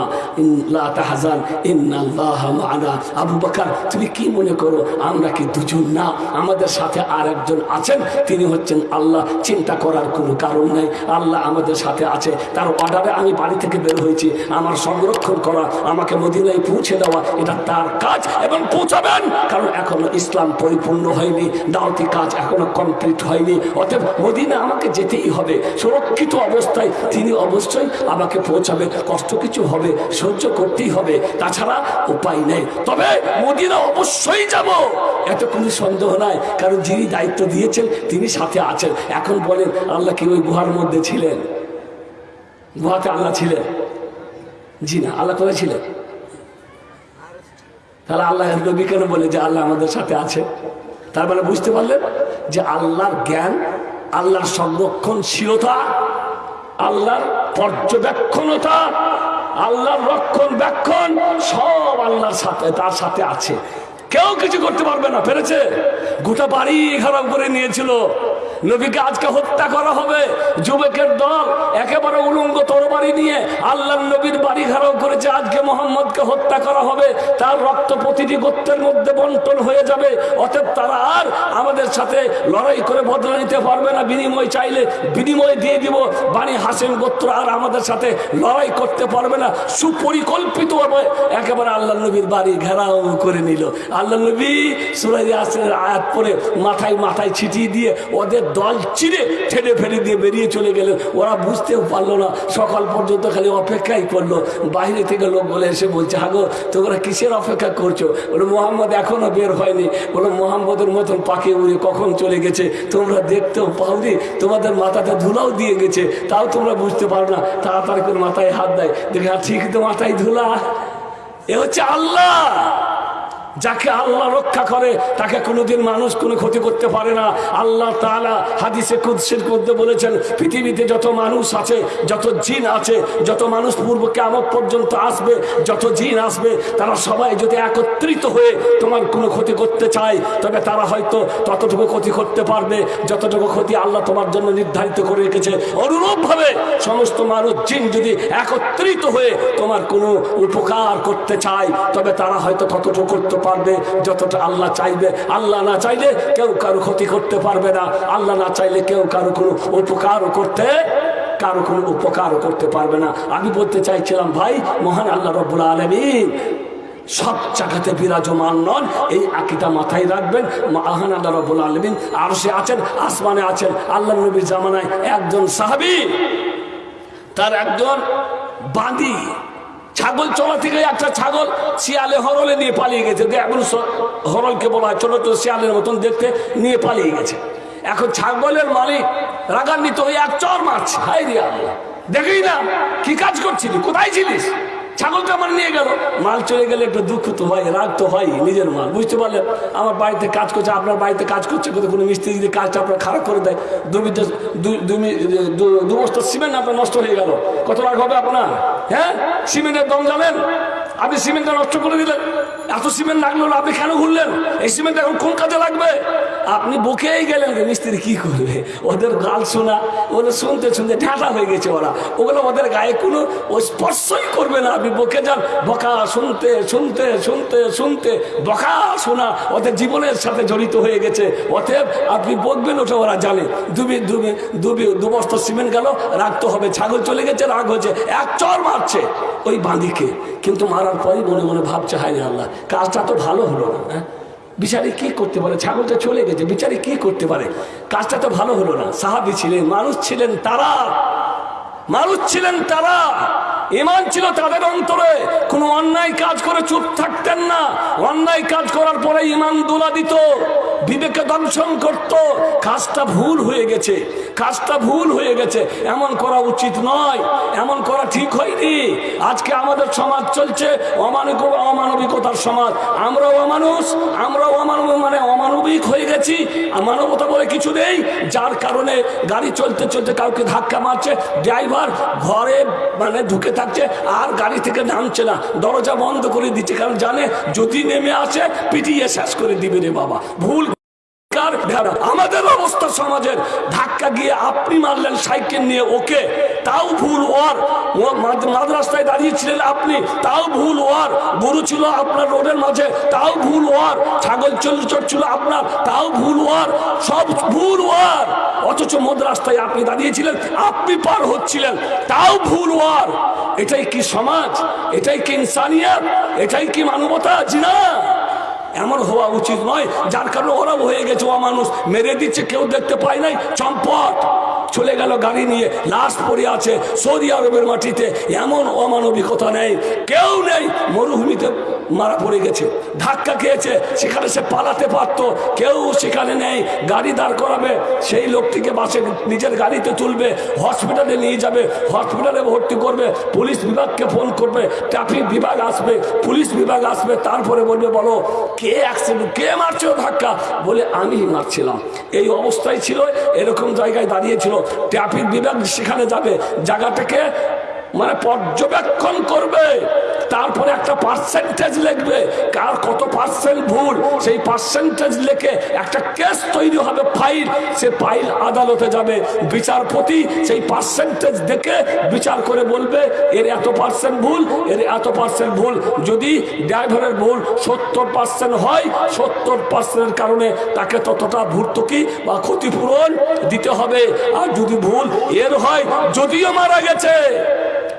লা তাহজান, ইন্নাল্লাহ মানা। আবু বকর, তুমি কি মনে করো, আমরা কি দুজন না? আমাদের সাথে আর একজন আছেন, তিনি হচ্ছেন আল্লাহ। চিন্তা করার কোনো কারণ নাই। আল্লাহ আমাদের সাথে আছে। তার অর্ডারে আমি বাড়ি থেকে বের হয়েছি। আমার সংরক্ষণ করা, আমাকে মদিনায় পৌঁছে দেওয়া, এটা তার কাজ এবং পৌঁছাবেন। কারণ এখনও ইসলাম পরিপূর্ণ হয়নি দাওয়াতি কাজ এখনও কমপ্লিট হয়নি। অতএব মদিনা আমাকে যেতেই হবে। সুরক্ষিত অবস্থায়, তিনি অবশ্যই আমাকে পৌঁছাবে। কষ্ট কিছু হবে, সহ্য করতেই হবে। তাছাড়া উপায় নেই। তবে মদিনা অবশ্যই যাব। এত কোনো সন্দেহ নাই, কারণ যিনি দায়িত্ব দিয়েছেন, তিনি সাথে আছেন। এখন বলেন, আল্লাহ কি ওই গুহার মধ্যে ছিলেন? গুহাতে আল্লাহ ছিলেন? জি না, আল্লাহ কোথায় ছিলেন? তাহলে আল্লাহ নবী কেন বলে যে আল্লাহ আমাদের সাথে আছে? তার মানে বুঝতে পারলেন যে আল্লাহর জ্ঞান, আল্লাহর সংরক্ষণশীলতা আল্লাহর পর্যবেক্ষণতা, আল্লাহর রক্ষণ ব্যাক্ষণ সব আল্লাহর সাথে, তার সাথে আছে। কেউ কিছু করতে পারবে না, পেরেছে? গোটা বাড়ি খারাপ করে নিয়েছিল। নবীকে আজকে হত্যা করা হবে। যুবকের দল একেবারে উলঙ্গ তরবারি নিয়ে আল্লাহ নবীর বাড়ি ঘেরাও করেছে। আজকে মোহাম্মদকে হত্যা করা হবে। তার রক্ত প্রতিটি গোত্রের মধ্যে বন্টন হয়ে যাবে। অতএব তারা আর আমাদের সাথে লড়াই করে বদলা নিতে পারবে না। বিনিময় চাইলে বিনিময় দিয়ে দিব। বাণী হাসেন গোত্র আর আমাদের সাথে লড়াই করতে পারবে না। সুপরিকল্পিতভাবে একেবারে আল্লাহ নবীর বাড়ি ঘেরাও করে নিল। আল্লাহ নবী সুরাই আসের আয়াত পরে মাথায় মাথায় ছিটিয়ে দিয়ে ওদের দল চিরে ঠেলে ফেলে দিয়ে বেরিয়ে চলে গেলেন ওরা বুঝতেও পারল না। সকাল পর্যন্ত খালি অপেক্ষাই করল। বাইরে থেকে লোক বলে এসে বলছে হাগো তোমরা কিসের অপেক্ষা করছ? বলে মোহাম্মদ এখনও বের হয়নি। বলে মোহাম্মদের মতন পাখি উড়ে কখন চলে গেছে? তোমরা দেখতেও পাওনি? তোমাদের মাথাটা ধুলাও দিয়ে গেছে। তাও তোমরা বুঝতে পারো না। তাড়াতাড়ি করে মাথায় হাত দেয়। দেখে "হ্যাঁ, ঠিক তো মাথায় ধুলা। এ হচ্ছে আল্লাহ! যাকে আল্লাহ রক্ষা করে, তাকে কোনোদিন মানুষ কোনো ক্ষতি করতে পারে না। আল্লাহ তাআলা হাদিসে কুদ্সের মধ্যে বলেছেন, পৃথিবীতে যত মানুষ আছে, যত জিন আছে, যত মানুষ পূর্ব কেমন পর্যন্ত আসবে, যত জিন আসবে, তারা সবাই যদি একত্রিত হয়ে তোমার কোনো ক্ষতি করতে চায়, তবে তারা হয়তো ততটুকু ক্ষতি করতে পারবে, যতটুকু ক্ষতি আল্লাহ তোমার জন্য নির্ধারিত করে রেখেছে। অনুরূপভাবে সমস্ত মানুষ, জিন যদি একত্রিত হয়ে তোমার কোনো উপকার করতে চায়, তবে তারা হয়তো ততটুকু করতে পারবে, যতটা আল্লাহ চাইবে। আল্লাহ না চাইলে কেউ কারও ক্ষতি করতে পারবে না। আল্লাহ না চাইলে কেউ কারও কোনো উপকারও করতে, কারও কোনো উপকারও করতে পারবে না। আমি বলতে চাইছিলাম, ভাই, মহান আল্লাহ রব্বুল আলমিন, সব জায়গাতে বিরাজমান নন। এই আকিটা মাথায় রাখবেন, মহান আল্লাহ রব্বুল আলমিন আর সে আছেন, আসমানে আছেন, আল্লাহ নবীর জামানায় একজন সাহাবি, তার একজন বাঁধি ছাগল চলা থেকে একটা ছাগল শিয়ালে হরলে নিয়ে পালিয়ে গেছে। হরলকে বলা হয়, ছোট ছোট শিয়ালের মতন দেখতে নিয়ে পালিয়ে গেছে। এখন ছাগলের মালিক রাগান্বিত হয়ে এক চর মারছে। হাই রে আল্লাহ। দেখেই না, কি কাজ করছিলি? কোথায় ছিলিস? ছাগলটা আমার নিয়ে গেল। মাল চলে গেলে একটু দুঃখ তো হয়, রাগ তো হয় নিজের মাল। বুঝতে পারলেন আমার বাড়িতে কাজ করছে, আপনার বাড়িতে কাজ করছে কোনো মিস্ত্রি যদি কাজটা আপনার খারাপ করে দেয় দু বিদ্যা দু- সিমেন্ট আপনার নষ্ট হয়ে গেল। কত রাগ হবে আপনার? হ্যাঁ? সিমেন্টের দম জানেন আপনি সিমেন্টটা নষ্ট করে দিলেন। এত সিমেন্ট লাগল, আপনি কেন ঘুরলেন? এই সিমেন্ট এখন কোন কাজে লাগবে? আপনি বকেই গেলেন মিস্ত্রি কি করবে? ওদের গাল শোনা, ওদের শুনতে শুনতে ঢাটা হয়ে গেছে ওরা। ওগুলো ওদের গায়ে কোনো স্পর্শই করবে না। আপনি বকে যান, বকা শুনতে শুনতে শুনতে শুনতে, বকা শোনা ওদের জীবনের সাথে জড়িত হয়ে গেছে। অতএব আপনি বকবেন ওটা ওরা জানে। দুবি দুবি দুবি দু বস্তা সিমেন্ট গেল রাখতে হবে, ছাগল চলে গেছে, রাগ হয়েছে, এক চর মারছে ওই বাঁধিকে কিন্তু মারার পরই মনে মনে ভাবছে হায় আল্লাহ, কাজটা তো ভালো হলো না হ্যাঁ? বিচারে কি করতে পারে? ছাগলটা চলে গেছে বিচারে কি করতে পারে? কাজটা তো ভালো হলো না। সাহাবি ছিলেন, মানুষ ছিলেন তারা। মানুষ ছিলেন তারা। ইমান ছিল তাদের অন্তরে। কোনো অন্যায় কাজ করে চুপ থাকতেন না। অন্যায় কাজ করার পরে ইমান দোলা দিত। বিবেকে দংশন করত। কাজটা ভুল হয়ে গেছে। কাজটা ভুল হয়ে গেছে। এমন করা উচিত নয়। এমন করা ঠিক হয়নি। আজকে আমাদের সমাজ চলছে অমানবিক অমানবিকতার সমাজ। আমরাও অমানুষ, আমরাও অমানব মানে অমানবিক হয়ে গেছি। মানবতা বলে কিছু নেই। যার কারণে গাড়ি চলতে চলতে কাউকে ধাক্কা মারছে, ড্রাইভার ঘরে মানে ঢুকে থাকছে, আর গাড়ি থেকে নামছে না। দরজা বন্ধ করে দিচ্ছে। কারণ জানে যদি নেমে আসে, পিটিয়ে শেষ করে দিবে রে বাবা। ভুল ভেড়া। আমাদের অবস্থা সমাজের। ধাক্কা গিয়ে আপনি মারলেন সাইকেল নিয়ে ওকে, তাও ভুল ওর ও মাদ- মাদ্রাসায় দাঁড়িয়েছিলেন আপনি, তাও ভুল ওর গরু ছিল আপনার রোডের মাঝে, তাও ভুল ওর ছাগল চল চড়ছিল আপনার, তাও ভুল ওর সব ভুল ওর অথচ মদ রাস্তায় আপনি দাঁড়িয়েছিলেন, আপনি পার হচ্ছিলেন, তাও ভুল ওর এটাই কি সমাজ? এটাই কি ইনসানিয়াত? এটাই কি মানবতা? জি না। এমন হওয়া উচিত নয়, যার কারণে ওরাও হয়ে গেছে ও মানুষ মেরে দিচ্ছে, কেউ দেখতে পায় নাই, চম্পট! চলে গেল গাড়ি নিয়ে, লাশ পড়ে আছে সৌদি আরবের মাটিতে। এমন অমানবিকতা নেই, কেউ নেই মরুভূমিতে মারা পড়ে গেছে, ধাক্কা খেয়েছে, সেখানে সে পালাতে পারত, কেউ সেখানে নেই, গাড়ি দাঁড় করাবে, সেই লোকটিকে বাসে নিজের গাড়িতে তুলবে, হসপিটালে নিয়ে যাবে, হসপিটালে ভর্তি করবে, পুলিশ বিভাগকে ফোন করবে, ট্রাফিক বিভাগ আসবে, পুলিশ বিভাগ আসবে, তারপরে বলবে, বলো, কে অ্যাক্সিডেন্ট কে মারছিল ধাক্কা? বলে আমি মারছিলাম। এই অবস্থায় ছিল, এরকম জায়গায় দাঁড়িয়েছিল ট্রাফিক বিভাগ সেখানে যাবে। জায়গাটাকে মানে পর্যবেক্ষণ করবে। তারপরে একটা পার্সেন্টেজ লিখবে। কার কত পার্সেন্ট ভুল, সেই পার্সেন্টেজ লিখে একটা কেস তৈরি হবে ফাইল সে ফাইল আদালতে যাবে। বিচারপতি সেই পার্সেন্টেজ দেখে বিচার করে বলবে, এর এত পার্সেন্ট ভুল, এর এত পার্সেন্ট ভুল। যদি ড্রাইভারের ভুল সত্তর পার্সেন্ট হয়, সত্তর পার্সেন্টের কারণে তাকে ততটা ভর্তুকি বা ক্ষতিপূরণ দিতে হবে। আর যদি ভুল এর হয়, যদিও মারা গেছে।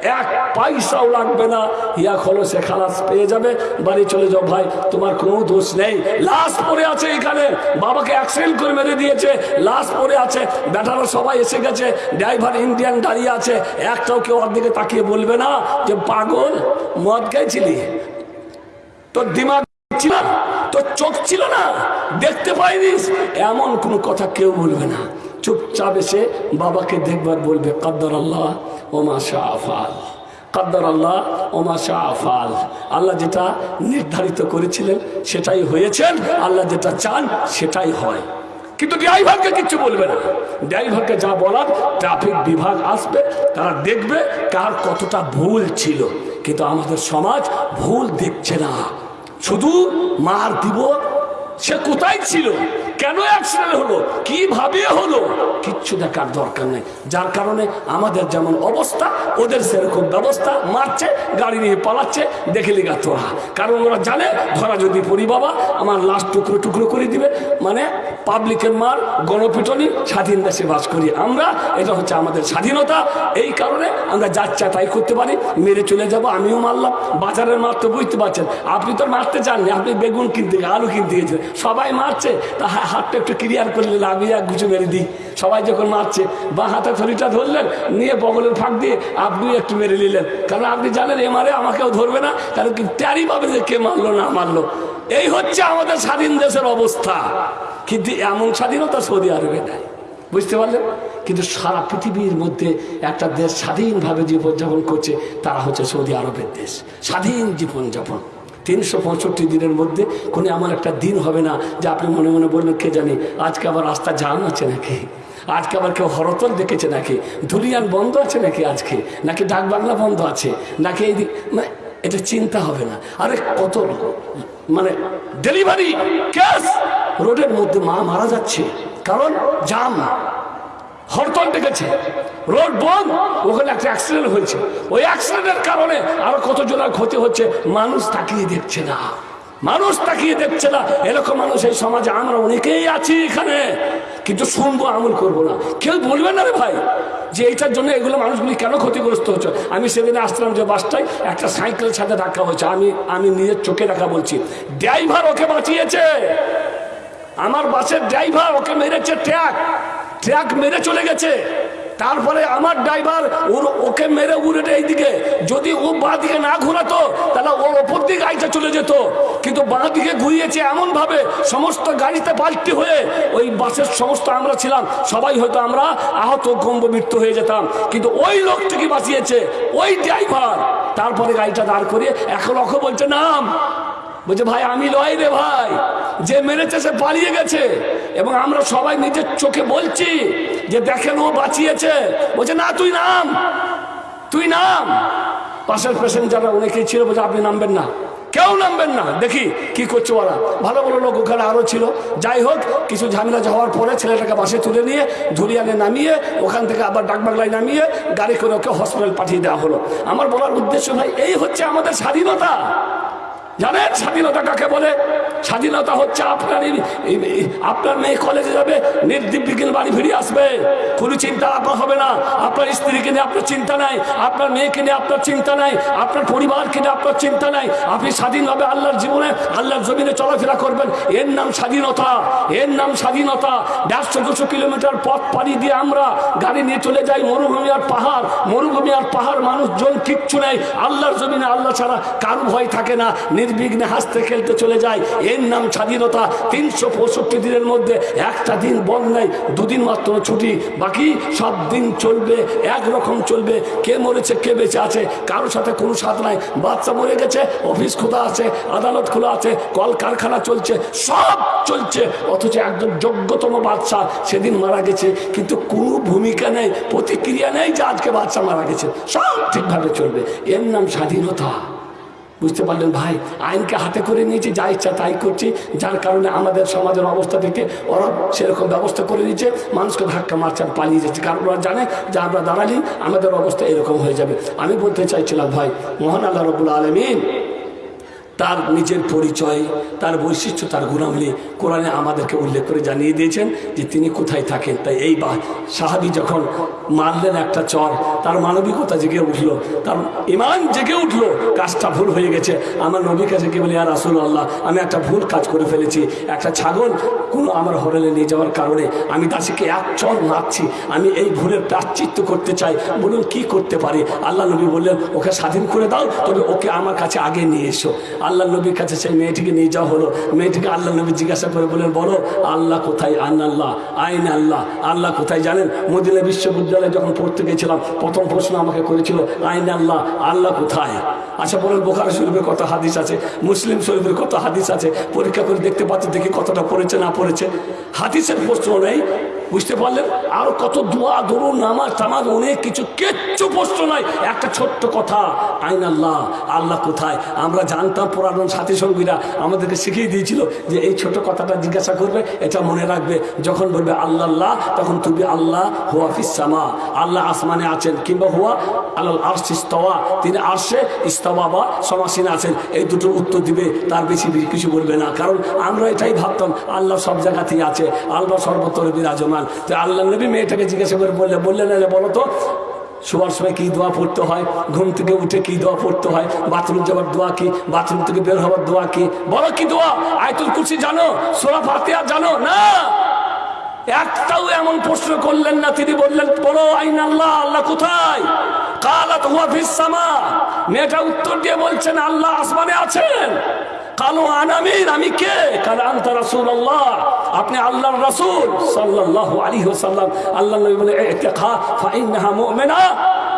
এক পয়সাও লাগবে না। ইয়া খলসে খালাস পেয়ে যাবে। বাড়ি চলে যাও ভাই, তোমার কোনো দোষ নেই। লাশ পড়ে আছে এখানে। বাবাকে অ্যাক্সিডেন্ট করে মেরে দিয়েছে। লাশ পড়ে আছে। বেটারা সবাই এসে গেছে। ড্রাইভার ইন্ডিয়ান দাঁড়িয়ে আছে। একটাও কেউ দিকে তাকিয়ে বলবে না যে, পাগল, মদ খাইছিলি? তোর দিমাগ ছিল তোর চোখ ছিল না? দেখতে পাইনিস? এমন কোনো কথা কেউ বলবে না। চুপচাপ এসে বাবাকে দেখবার বলবে, কাদ্দর আল্লাহ ওমা শাহফাল কাদ্দার আল্লাহ, ওমা শাহফাল আল্লাহ যেটা নির্ধারিত করেছিলেন, সেটাই হয়েছেন। আল্লাহ যেটা চান, সেটাই হয়। কিন্তু ড্রাইভারকে কিচ্ছু বলবে না। ড্রাইভারকে যা বলার, ট্রাফিক বিভাগ আসবে, তারা দেখবে কার কতটা ভুল ছিল। কিন্তু আমাদের সমাজ ভুল দেখছে না। শুধু মার দিব, সে কোথায় ছিল? কেন অ্যাক্সিডেন্ট হলো? কীভাবে হলো? কিচ্ছু দেখার দরকার নেই। যার কারণে আমাদের যেমন অবস্থা, ওদের সেরকম ব্যবস্থা, মারছে, গাড়ি নিয়ে পালাচ্ছে, দেখে লিগা তোরা কারণ ওরা জানে, ধরা যদি পড়ি বাবা, আমার লাশ টুকরো টুকরো করে দিবে। মানে পাবলিকের মার, গণপিটনি, স্বাধীন দেশে বাস করি। আমরা, এটা হচ্ছে আমাদের স্বাধীনতা। এই কারণে আমরা যাচ্ছা তাই করতে পারি। মেরে চলে যাব, আমিও মারলাম। বাজারের মার তো বুঝতে পারছেন। আপনি তো মারতে চাননি, আপনি বেগুন কিনতে আলু কিনতে গেছেন সবাই মারছে। তা হাতটা একটু ক্লিয়ার করলে আমি এক গুছু মেরে দিই। সবাই যখন মারছে বা হাতে থরিটা ধরলেন, নিয়ে বগলের ফাঁক দিয়ে আপনি একটু মেরে নিলেন। কারণ আপনি জানেন, এ মারে আমাকেও ধরবে না, কারণ কি ট্যারি পাবে যে কে মারলো, না মারলো। এই হচ্ছে আমাদের স্বাধীন দেশের অবস্থা। কিন্তু এমন স্বাধীনতা সৌদি আরবে নাই। বুঝতে পারলেন? কিন্তু সারা পৃথিবীর মধ্যে একটা দেশ স্বাধীনভাবে জীবনযাপন করছে, তারা হচ্ছে সৌদি আরবের দেশ। স্বাধীন জীবনযাপন। তিনশো পঁয়ষট্টি দিনের মধ্যে কোনো এমন একটা দিন হবে না, যে আপনি মনে মনে বললেন কে জানি, আজকে আবার রাস্তা জাম আছে নাকি? আজকে আবার কেউ হরতল দেখেছে নাকি? ধুলিয়ান বন্ধ আছে নাকি আজকে? নাকি ডাক বাংলা বন্ধ আছে? নাকি এই মানে এটা চিন্তা হবে না। আরে কত মানে ডেলিভারি, ক্যাশ! রোডের মধ্যে মা মারা যাচ্ছে, কারণ জাম হরতল ডেকেছে রোড বন্ধ, ওখানে একটা অ্যাক্সিডেন্ট হয়েছে। ওই অ্যাক্সিডেন্টের কারণে আরও কত জনের ক্ষতি হচ্ছে, মানুষ তাকিয়ে দেখছে না। মানুষ তাকিয়ে দেখছে না। এরকম মানুষ এই সমাজে, আমরা অনেকেই আছি এখানে, কিন্তু শুনব, আমল করব না। কেউ বলবে না রে ভাই যে এইটার জন্য এগুলো মানুষগুলি কেন ক্ষতিগ্রস্ত হচ্ছে? আমি সেদিনে আসলাম যে বাসটায় একটা সাইকেলের সাথে ধাক্কা হয়েছে। আমি আমি নিজের চোখে দেখা বলছি ড্রাইভার ওকে বাঁচিয়েছে। আমার বাসের ড্রাইভার ওকে মেরেছে ট্র্যাক ট্র্যাক মেরে চলে গেছে। তারপরে আমার ড্রাইভার, ওর ওকে মেরে উড়েটে এইদিকে। যদি ও বাঁ দিকে না ঘোরাতো, তাহলে ওর ওপর দিকে গাড়িটা চলে যেত। কিন্তু বাঁ দিকে ঘুরিয়েছে এমনভাবে, সমস্ত গাড়িতে পাল্টি হয়ে, ওই বাসের সমস্ত আমরা ছিলাম। সবাই হয়তো আমরা আহত গম্ভ মৃত্যু হয়ে যেতাম। কিন্তু ওই লোকটিকে বাঁচিয়েছে? ওই ড্রাইভার। তারপরে গাড়িটা দাঁড় করিয়ে এখন ওকে বলছে, নাম। বলছে, ভাই, আমি লয় রে ভাই। যে মেরেছে, সে পালিয়ে গেছে। এবং আমরা সবাই নিজের চোখে বলছি যে, দেখেন, ও বাঁচিয়েছে। বলছে, না, তুই নাম। তুই নাম। পাশের পেশেন্ট প্যাসেঞ্জাররা অনেকেই ছিল, বলছে, আপনি নামবেন না। কেউ নামবেন না? দেখি, কি করছে ওরা? ভালো ভালো লোক ওখানে আরও ছিল। যাই হোক, কিছু ঝামেলা যাওয়ার পরে ছেলেটাকে বাসে তুলে নিয়ে ধুলিয়ানে নামিয়ে ওখান থেকে আবার ডাকবাংলায় নামিয়ে গাড়ি করে ওকে হসপিটাল পাঠিয়ে দেওয়া হলো। আমার বলার উদ্দেশ্য ভাই, এই হচ্ছে আমাদের স্বাধীনতা। জানেন স্বাধীনতা কাকে বলে? স্বাধীনতা হচ্ছে আপনার আপনার মেয়ে কলেজে যাবে নির্দিবিঘ্ন বাড়ি ফিরে আসবে। কোনো চিন্তা আপনার হবে না। আপনার স্ত্রীকে নিয়ে আপনার চিন্তা নাই, আপনার মেয়েকে নিয়ে আপনার চিন্তা নাই, আপনার পরিবারকে নিয়ে আপনার চিন্তা নাই। আপনি স্বাধীনভাবে আল্লাহর জীবনে, আল্লাহর জমিনে চলাফেরা করবেন। এর নাম স্বাধীনতা। এর নাম স্বাধীনতা। দেড়শো দুশো কিলোমিটার পথ পাড়ি দিয়ে আমরা গাড়ি নিয়ে চলে যাই। মরুভূমি আর পাহাড়। মরুভূমি আর পাহাড় মানুষজন কিচ্ছু নেই। আল্লাহর জমিনে আল্লাহ ছাড়া কারও ভয় থাকে না। নির্বিঘ্নে হাসতে খেলতে চলে যায়। এর নাম স্বাধীনতা। তিনশো পঁয়ষট্টি দিনের মধ্যে একটা দিন বন্ধ নেই দুদিন মাত্র ছুটি। বাকি সব দিন চলবে, একরকম চলবে। কে মরেছে, কে বেঁচে আছে কারোর সাথে কোনো সাথ নাই। বাচ্চা মরে গেছে, অফিস খোলা আছে, আদালত খোলা আছে কল কারখানা চলছে, সব চলছে। অথচ একজন যোগ্যতম বাচ্চা সেদিন মারা গেছে। কিন্তু কোনো ভূমিকা নেই, প্রতিক্রিয়া নেই যে আজকে বাচ্চা মারা গেছে। সব ঠিকভাবে চলবে। এর নাম স্বাধীনতা। বুঝতে পারলেন, ভাই, আইনকে হাতে করে নিয়েছে, যা ইচ্ছা তাই করছে। যার কারণে আমাদের সমাজের অবস্থা থেকে ওরা সেরকম ব্যবস্থা করে দিচ্ছে মানুষকে ধাক্কা মারছে, আর পালিয়ে যাচ্ছে। কারণ ওরা জানে যে আমরা দাঁড়ালি আমাদের অবস্থা এরকম হয়ে যাবে। আমি বলতে চাইছিলাম, ভাই, মহান আল্লাহ রবুল আলমিন তার নিজের পরিচয়, তার বৈশিষ্ট্য, তার গুণাবলী কোরআনে আমাদেরকে উল্লেখ করে জানিয়ে দিয়েছেন যে তিনি কোথায় থাকেন। তাই এই বা সাহাবি যখন মারলেন একটা চর, তার মানবিকতা জেগে উঠল, তার ইমান জেগে উঠল, কাজটা ভুল হয়ে গেছে। আমার নবী কাছে কি বলি আর আসল আল্লাহ আমি একটা ভুল কাজ করে ফেলেছি। একটা ছাগল কোনো আমার হরেলে নিয়ে যাওয়ার কারণে আমি দাসীকে এক চর মারছি। আমি এই ভুলের প্রাশ্চিত্য করতে চাই। বলুন, কি করতে পারি? আল্লাহ নবী বললেন, ওকে স্বাধীন করে দাও, তবে ওকে আমার কাছে আগে নিয়ে এসো। আল্লাহ নবীর কাছে সেই মেয়েটিকে নিয়ে যাওয়া হলো। মেয়েটিকে আল্লাহ নবী জিজ্ঞাসা করে বললেন, বলো, আল্লাহ কোথায়? আন আল্লাহ, আইন আল্লাহ আল্লাহ কোথায় জানেন? মদিনা বিশ্ববিদ্যালয়ে যখন পড়তে গেছিলাম, প্রথম প্রশ্ন আমাকে করেছিল, আইন আল্লাহ আল্লাহ কোথায়? আচ্ছা বলেন বোখারা শরীফের কত হাদিস আছে, মুসলিম শরীফের কত হাদিস আছে? পরীক্ষা করে দেখতে পাচ্ছি, দেখি কতটা পড়েছে, না পড়েছে। হাদিসের প্রশ্ন নেই বুঝতে পারলেন? আর কত দোয়া দরুন নামাজ টামাজ অনেক কিছু, কিচ্ছু প্রশ্ন নয় একটা ছোট্ট কথা, আইন আল্লাহ আল্লাহ কোথায়? আমরা জানতাম পুরাতন সাথী সঙ্গীরা আমাদেরকে শিখিয়ে দিয়েছিল যে এই ছোট কথাটা জিজ্ঞাসা করবে, এটা মনে রাখবে। যখন বলবে আল্লাহ আল্লাহ, তখন তুমি আল্লাহ হুয়া ফিসামা আল্লাহ আসমানে আছেন কিংবা হুয়া আল্লাহ আর্শ ইস্তওয়া, তিনি আর্শে ইস্তওয়া বা সমাসীন আছেন। এই দুটোর উত্তর দিবে, তার বেশি কিছু বলবে না। কারণ আমরা এটাই ভাবতাম, আল্লাহ সব জায়গাতেই আছে, আল্লাহ সর্বত্র বিরাজমান। তো আল্লাহ নবী মেয়েটাকে জিজ্ঞাসা করে বললে বললেন না বলো তো শোয়ার সময় কী দোয়া পড়তে হয়? ঘুম থেকে উঠে কী দোয়া পড়তে হয়? বাথরুম যাওয়ার দোয়া কি? বাথরুম থেকে বের হওয়ার দোয়া কি? বলো কি দোয়া? আয়তুল কুরসি জানো? সোরা ফাতিয়া জানো? না! একটাও এমন প্রশ্ন করলেন না, তিনি বললেন বলো আইন আল্লাহ আল্লাহ কোথায়? কালাত হুয়া ফিস সামা। মেয়েটা উত্তর দিয়ে বলছেন, আল্লাহ আসমানে আছেন। কালো আনামিন আমি কে? কাল আন্তা রাসূল আল্লাহ আপনি আল্লাহর রাসূল। সাল্লাল্লাহু আলাইহি ওয়াসাল্লাম। আল্লাহ বলে ইত্তাখা ফাইন্নাহা মুমিনা।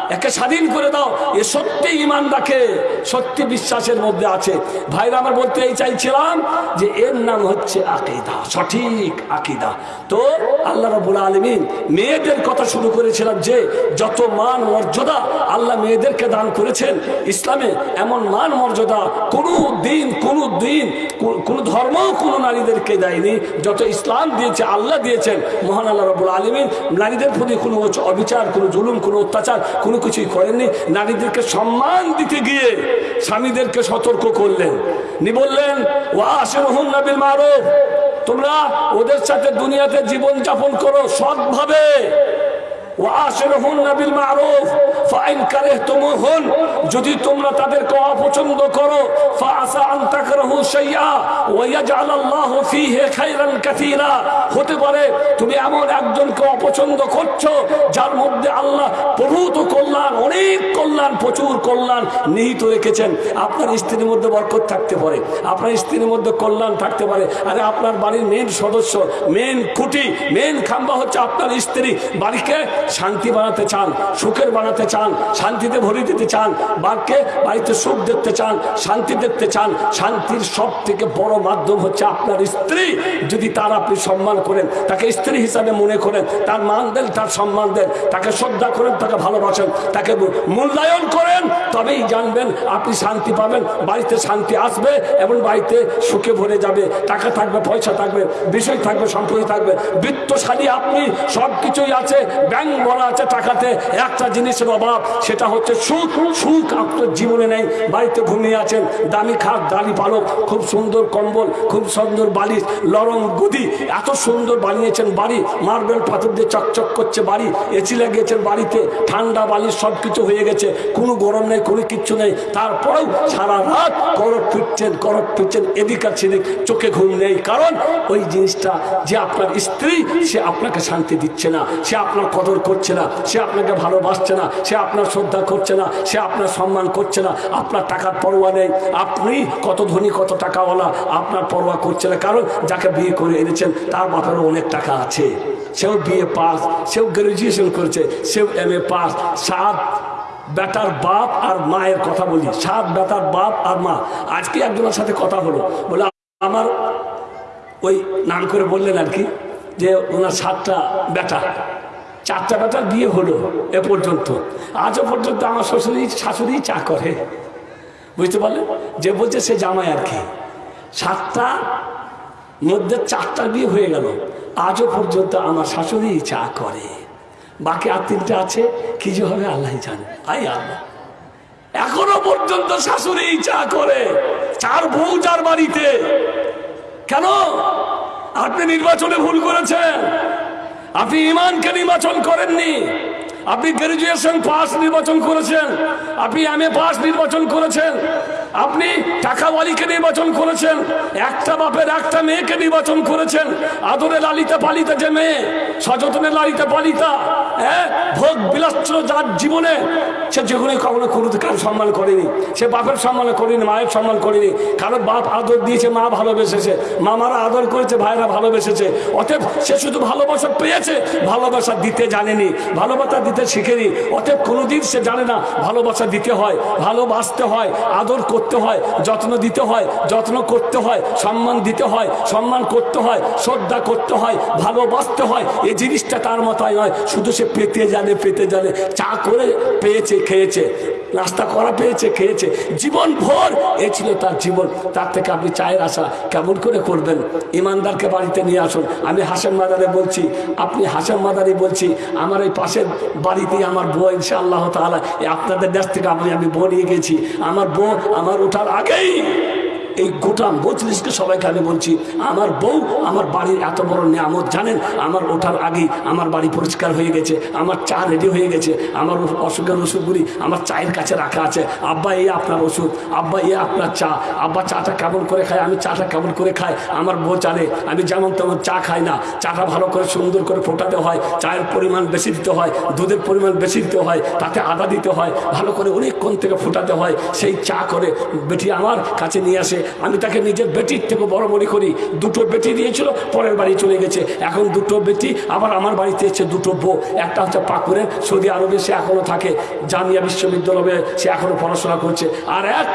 একে স্বাধীন করে দাও। এ সত্যি ইমান রাখে। সত্যি বিশ্বাসের মধ্যে আছে। ভাইরা, আমার বলতে এই চাইছিলাম যে এর নাম হচ্ছে আকিদা। সঠিক আকিদা। তো আল্লাহ রাবুল আলমিন মেয়েদের কথা শুরু করেছিলাম যে, যত মান মর্যাদা আল্লাহ মেয়েদেরকে দান করেছেন, ইসলামে এমন মান মর্যাদা কোনো দিন কোনো দিন কো- কোনো ধর্ম কোনো নারীদেরকে দেয়নি। যত ইসলাম দিয়েছে, আল্লাহ দিয়েছেন। মহান আল্লাহ রবুল আলমিন নারীদের প্রতি কোনো অবিচার, কোনো জুলুম, কোনো অত্যাচার, কোনো কিছুই করেননি। নারীদেরকে সম্মান দিতে গিয়ে স্বামীদেরকে সতর্ক করলেন। নি বললেন ও আসেন নাবিল মারুফ। তোমরা ওদের সাথে দুনিয়াতে জীবন যাপন করো সৎভাবে। যদি তোমরা তাদেরকে অপছন্দ করো হতে পারে তুমি এমন একজনকে অপছন্দ করছ, যার মধ্যে আল্লাহ প্রভূত কল্যাণ, অনেক কল্যাণ, প্রচুর কল্যাণ নিহিত রেখেছেন। আপনার স্ত্রীর মধ্যে বরকত থাকতে পারে, আপনার স্ত্রীর মধ্যে কল্যাণ থাকতে পারে। আরে আপনার বাড়ির মেন সদস্য মেন খুঁটি মেন খাম্বা হচ্ছে আপনার স্ত্রী। বাড়িকে শান্তি বানাতে চান, সুখের বানাতে চান, শান্তিতে ভরে দিতে চান, বাঘকে বাড়িতে সুখ দেখতে চান, শান্তি দেখতে চান, শান্তির সব থেকে বড় মাধ্যম হচ্ছে আপনার স্ত্রী। যদি তার আপনি সম্মান করেন, তাকে স্ত্রী হিসাবে মনে করেন, তার মান দেন, তার সম্মান দেন, তাকে শ্রদ্ধা করেন, তাকে ভালোবাসেন, তাকে মূল্যায়ন করেন, তবেই জানবেন আপনি শান্তি পাবেন, বাড়িতে শান্তি আসবে এবং বাড়িতে সুখে ভরে যাবে। টাকা থাকবে, পয়সা থাকবে, বিষয় থাকবে, সম্পত্তি থাকবে, বৃত্তশালী আপনি সব কিছুই আছে, ব্যাংক বলা আছে টাকাতে একটা জিনিসের অভাব, সেটা হচ্ছে সুখ। সুখ আপনার জীবনে নেই, বাড়িতে ঘুমিয়ে আছেন, দামি খাট, দামি পালক, খুব সুন্দর কম্বল, খুব সুন্দর বালিশ, লরম গদি, এত সুন্দর বানিয়েছেন বাড়ি, মার্বেল পাথর দিয়ে চকচক করছে বাড়ি, এসি লাগিয়েছেন বাড়িতে, ঠান্ডা বালিশ সব কিছু হয়ে গেছে, কোনো গরম নেই, কোনো কিচ্ছু নেই, তারপরেও সারা রাত করট ফিরছেন করট ফিরছেন, এদিক আর সেদিক, চোখে ঘুম নেই, কারণ ওই জিনিসটা যে আপনার স্ত্রী, সে আপনাকে শান্তি দিচ্ছে না, সে আপনার কদর করছে না, সে আপনাকে ভালোবাসছে না, সে আপনার শ্রদ্ধা করছে না, সে আপনার সম্মান করছে না, আপনার টাকার পরোয়া নেই, আপনি কত ধনী, কত টাকাওয়ালা, আপনার পরোয়া করছে না। কারণ যাকে বিয়ে করে এনেছেন, তার বাপেরও অনেক টাকা আছে। সেও বিয়ে পাস, সেও গ্র্যাজুয়েশন করেছে, সেও এম এ পাস। সাত বেটার বাপ আর মায়ের কথা বলি, সাত বেটার বাপ আর মা। আজকে একজনের সাথে কথা হলো, বলে আমার ওই নাম করে বললেন আর কি, যে ওনার সাতটা বেটা। চারটা বেটার বিয়ে হলো এ পর্যন্ত। আজও পর্যন্ত আমার শ্বশুরি শাশুড়ি চা করে। বুঝতে পারলেন যে বলছে সে জামাই আর কি। সাতটা মধ্যে চারটা বিয়ে হয়ে গেল। আজও পর্যন্ত আমার শাশুড়ি চা করে। বাকি আর তিনটা আছে, কি যে হবে আল্লাহ জানে। আই আল্লাহ। এখনও পর্যন্ত শাশুড়ি চা করে। চার বউ চার বাড়িতে। কেন? আপনি নির্বাচনে ভুল করেছেন। আপনি ইমানকে নির্বাচন করেননি। আপনি গ্রাজুয়েশন পাস নির্বাচন করেছেন। আপনি এম এ পাস নির্বাচন করেছেন। আপনি টাকাওয়ালিকে নির্বাচন করেছেন, একটা বাপের একটা মেয়েকে নির্বাচন করেছেন, আদরে লালিতা পালিতা যে মেয়ে, সযতনে লালিতা পালিতা হ্যাঁ ভোগ বিলাচ্ছিল যার জীবনে, সে যেগুলো কখনো কোনো কারও সম্মান করেনি, সে বাপের সম্মান করেনি, মায়ের সম্মান করেনি, কারও বাপ আদর দিয়েছে, মা ভালোবেসেছে, মামারা আদর করেছে ভাইরা ভালোবেসেছে, অতএব সে শুধু ভালোবাসা পেয়েছে, ভালোবাসা দিতে জানেনি, ভালোবাসা দিতে শিখেনি, অতএব কোনোদিন সে জানে না, ভালোবাসা দিতে হয়, ভালোবাসতে হয়, আদর করতে হয়, যত্ন দিতে হয়, যত্ন করতে হয়, সম্মান দিতে হয়, সম্মান করতে হয়, শ্রদ্ধা করতে হয়, ভালোবাসতে হয় এই জিনিসটা তার মাথায় হয় শুধু সে পেতে জানে পেতে জানে, চা করে পেয়েছে, খেয়েছে। নাস্তা করা পেয়েছে, খেয়েছে। জীবন ভোর এ ছিল তার জীবন। তার থেকে আপনি চায়ের আশা কেমন করে করবেন? ইমানদারকে বাড়িতে নিয়ে আসুন। আমি হাসান মাদারে বলছি, আপনি হাসান মাদারি বলছি, আমার এই পাশের বাড়িতে আমার বউ ইনশা আল্লাহ তালা আপনাদের দেশ থেকে আপনি, আমি বউ নিয়ে গেছি। আমার বউ আমার ওঠার আগেই এই গোটা মজলিসকে সবাইকে আমি বলছি, আমার বউ, আমার বাড়ির এত বড় নিয়ামত, জানেন? আমার ওঠার আগেই আমার বাড়ি পরিষ্কার হয়ে গেছে, আমার চা রেডি হয়ে গেছে, আমার অসুখের ওষুধগুলি আমার চায়ের কাছে রাখা আছে। আব্বা, এই আপনার ওষুধ, আব্বা, এই আপনার চা। আব্বা, চাটা কেমন করে খায়? আমি চাটা কেমন করে খাই? আমার বউ জানে, আমি যেমন তেমন চা খাই না। চাটা ভালো করে সুন্দর করে ফোটাতে হয়, চায়ের পরিমাণ বেশি দিতে হয়, দুধের পরিমাণ বেশি দিতে হয়, তাতে আদা দিতে হয়, ভালো করে অনেকক্ষণ থেকে ফোটাতে হয়, সেই চা করে বেটি আমার কাছে নিয়ে আসে আমি তাকে নিজের বেটির থেকে বড় মনে করি। দুটো বেটি দিয়েছিল, পরের বাড়ি চলে গেছে। এখন দুটো বেটি, আবার আমার বাড়িতে এসেছে দুটো বউ। একটা হচ্ছে পাকুরে, সৌদি আরবে সে এখনও থাকে। জামিয়া বিশ্ববিদ্যালয়ে সে এখনও পড়াশোনা করছে। আর এক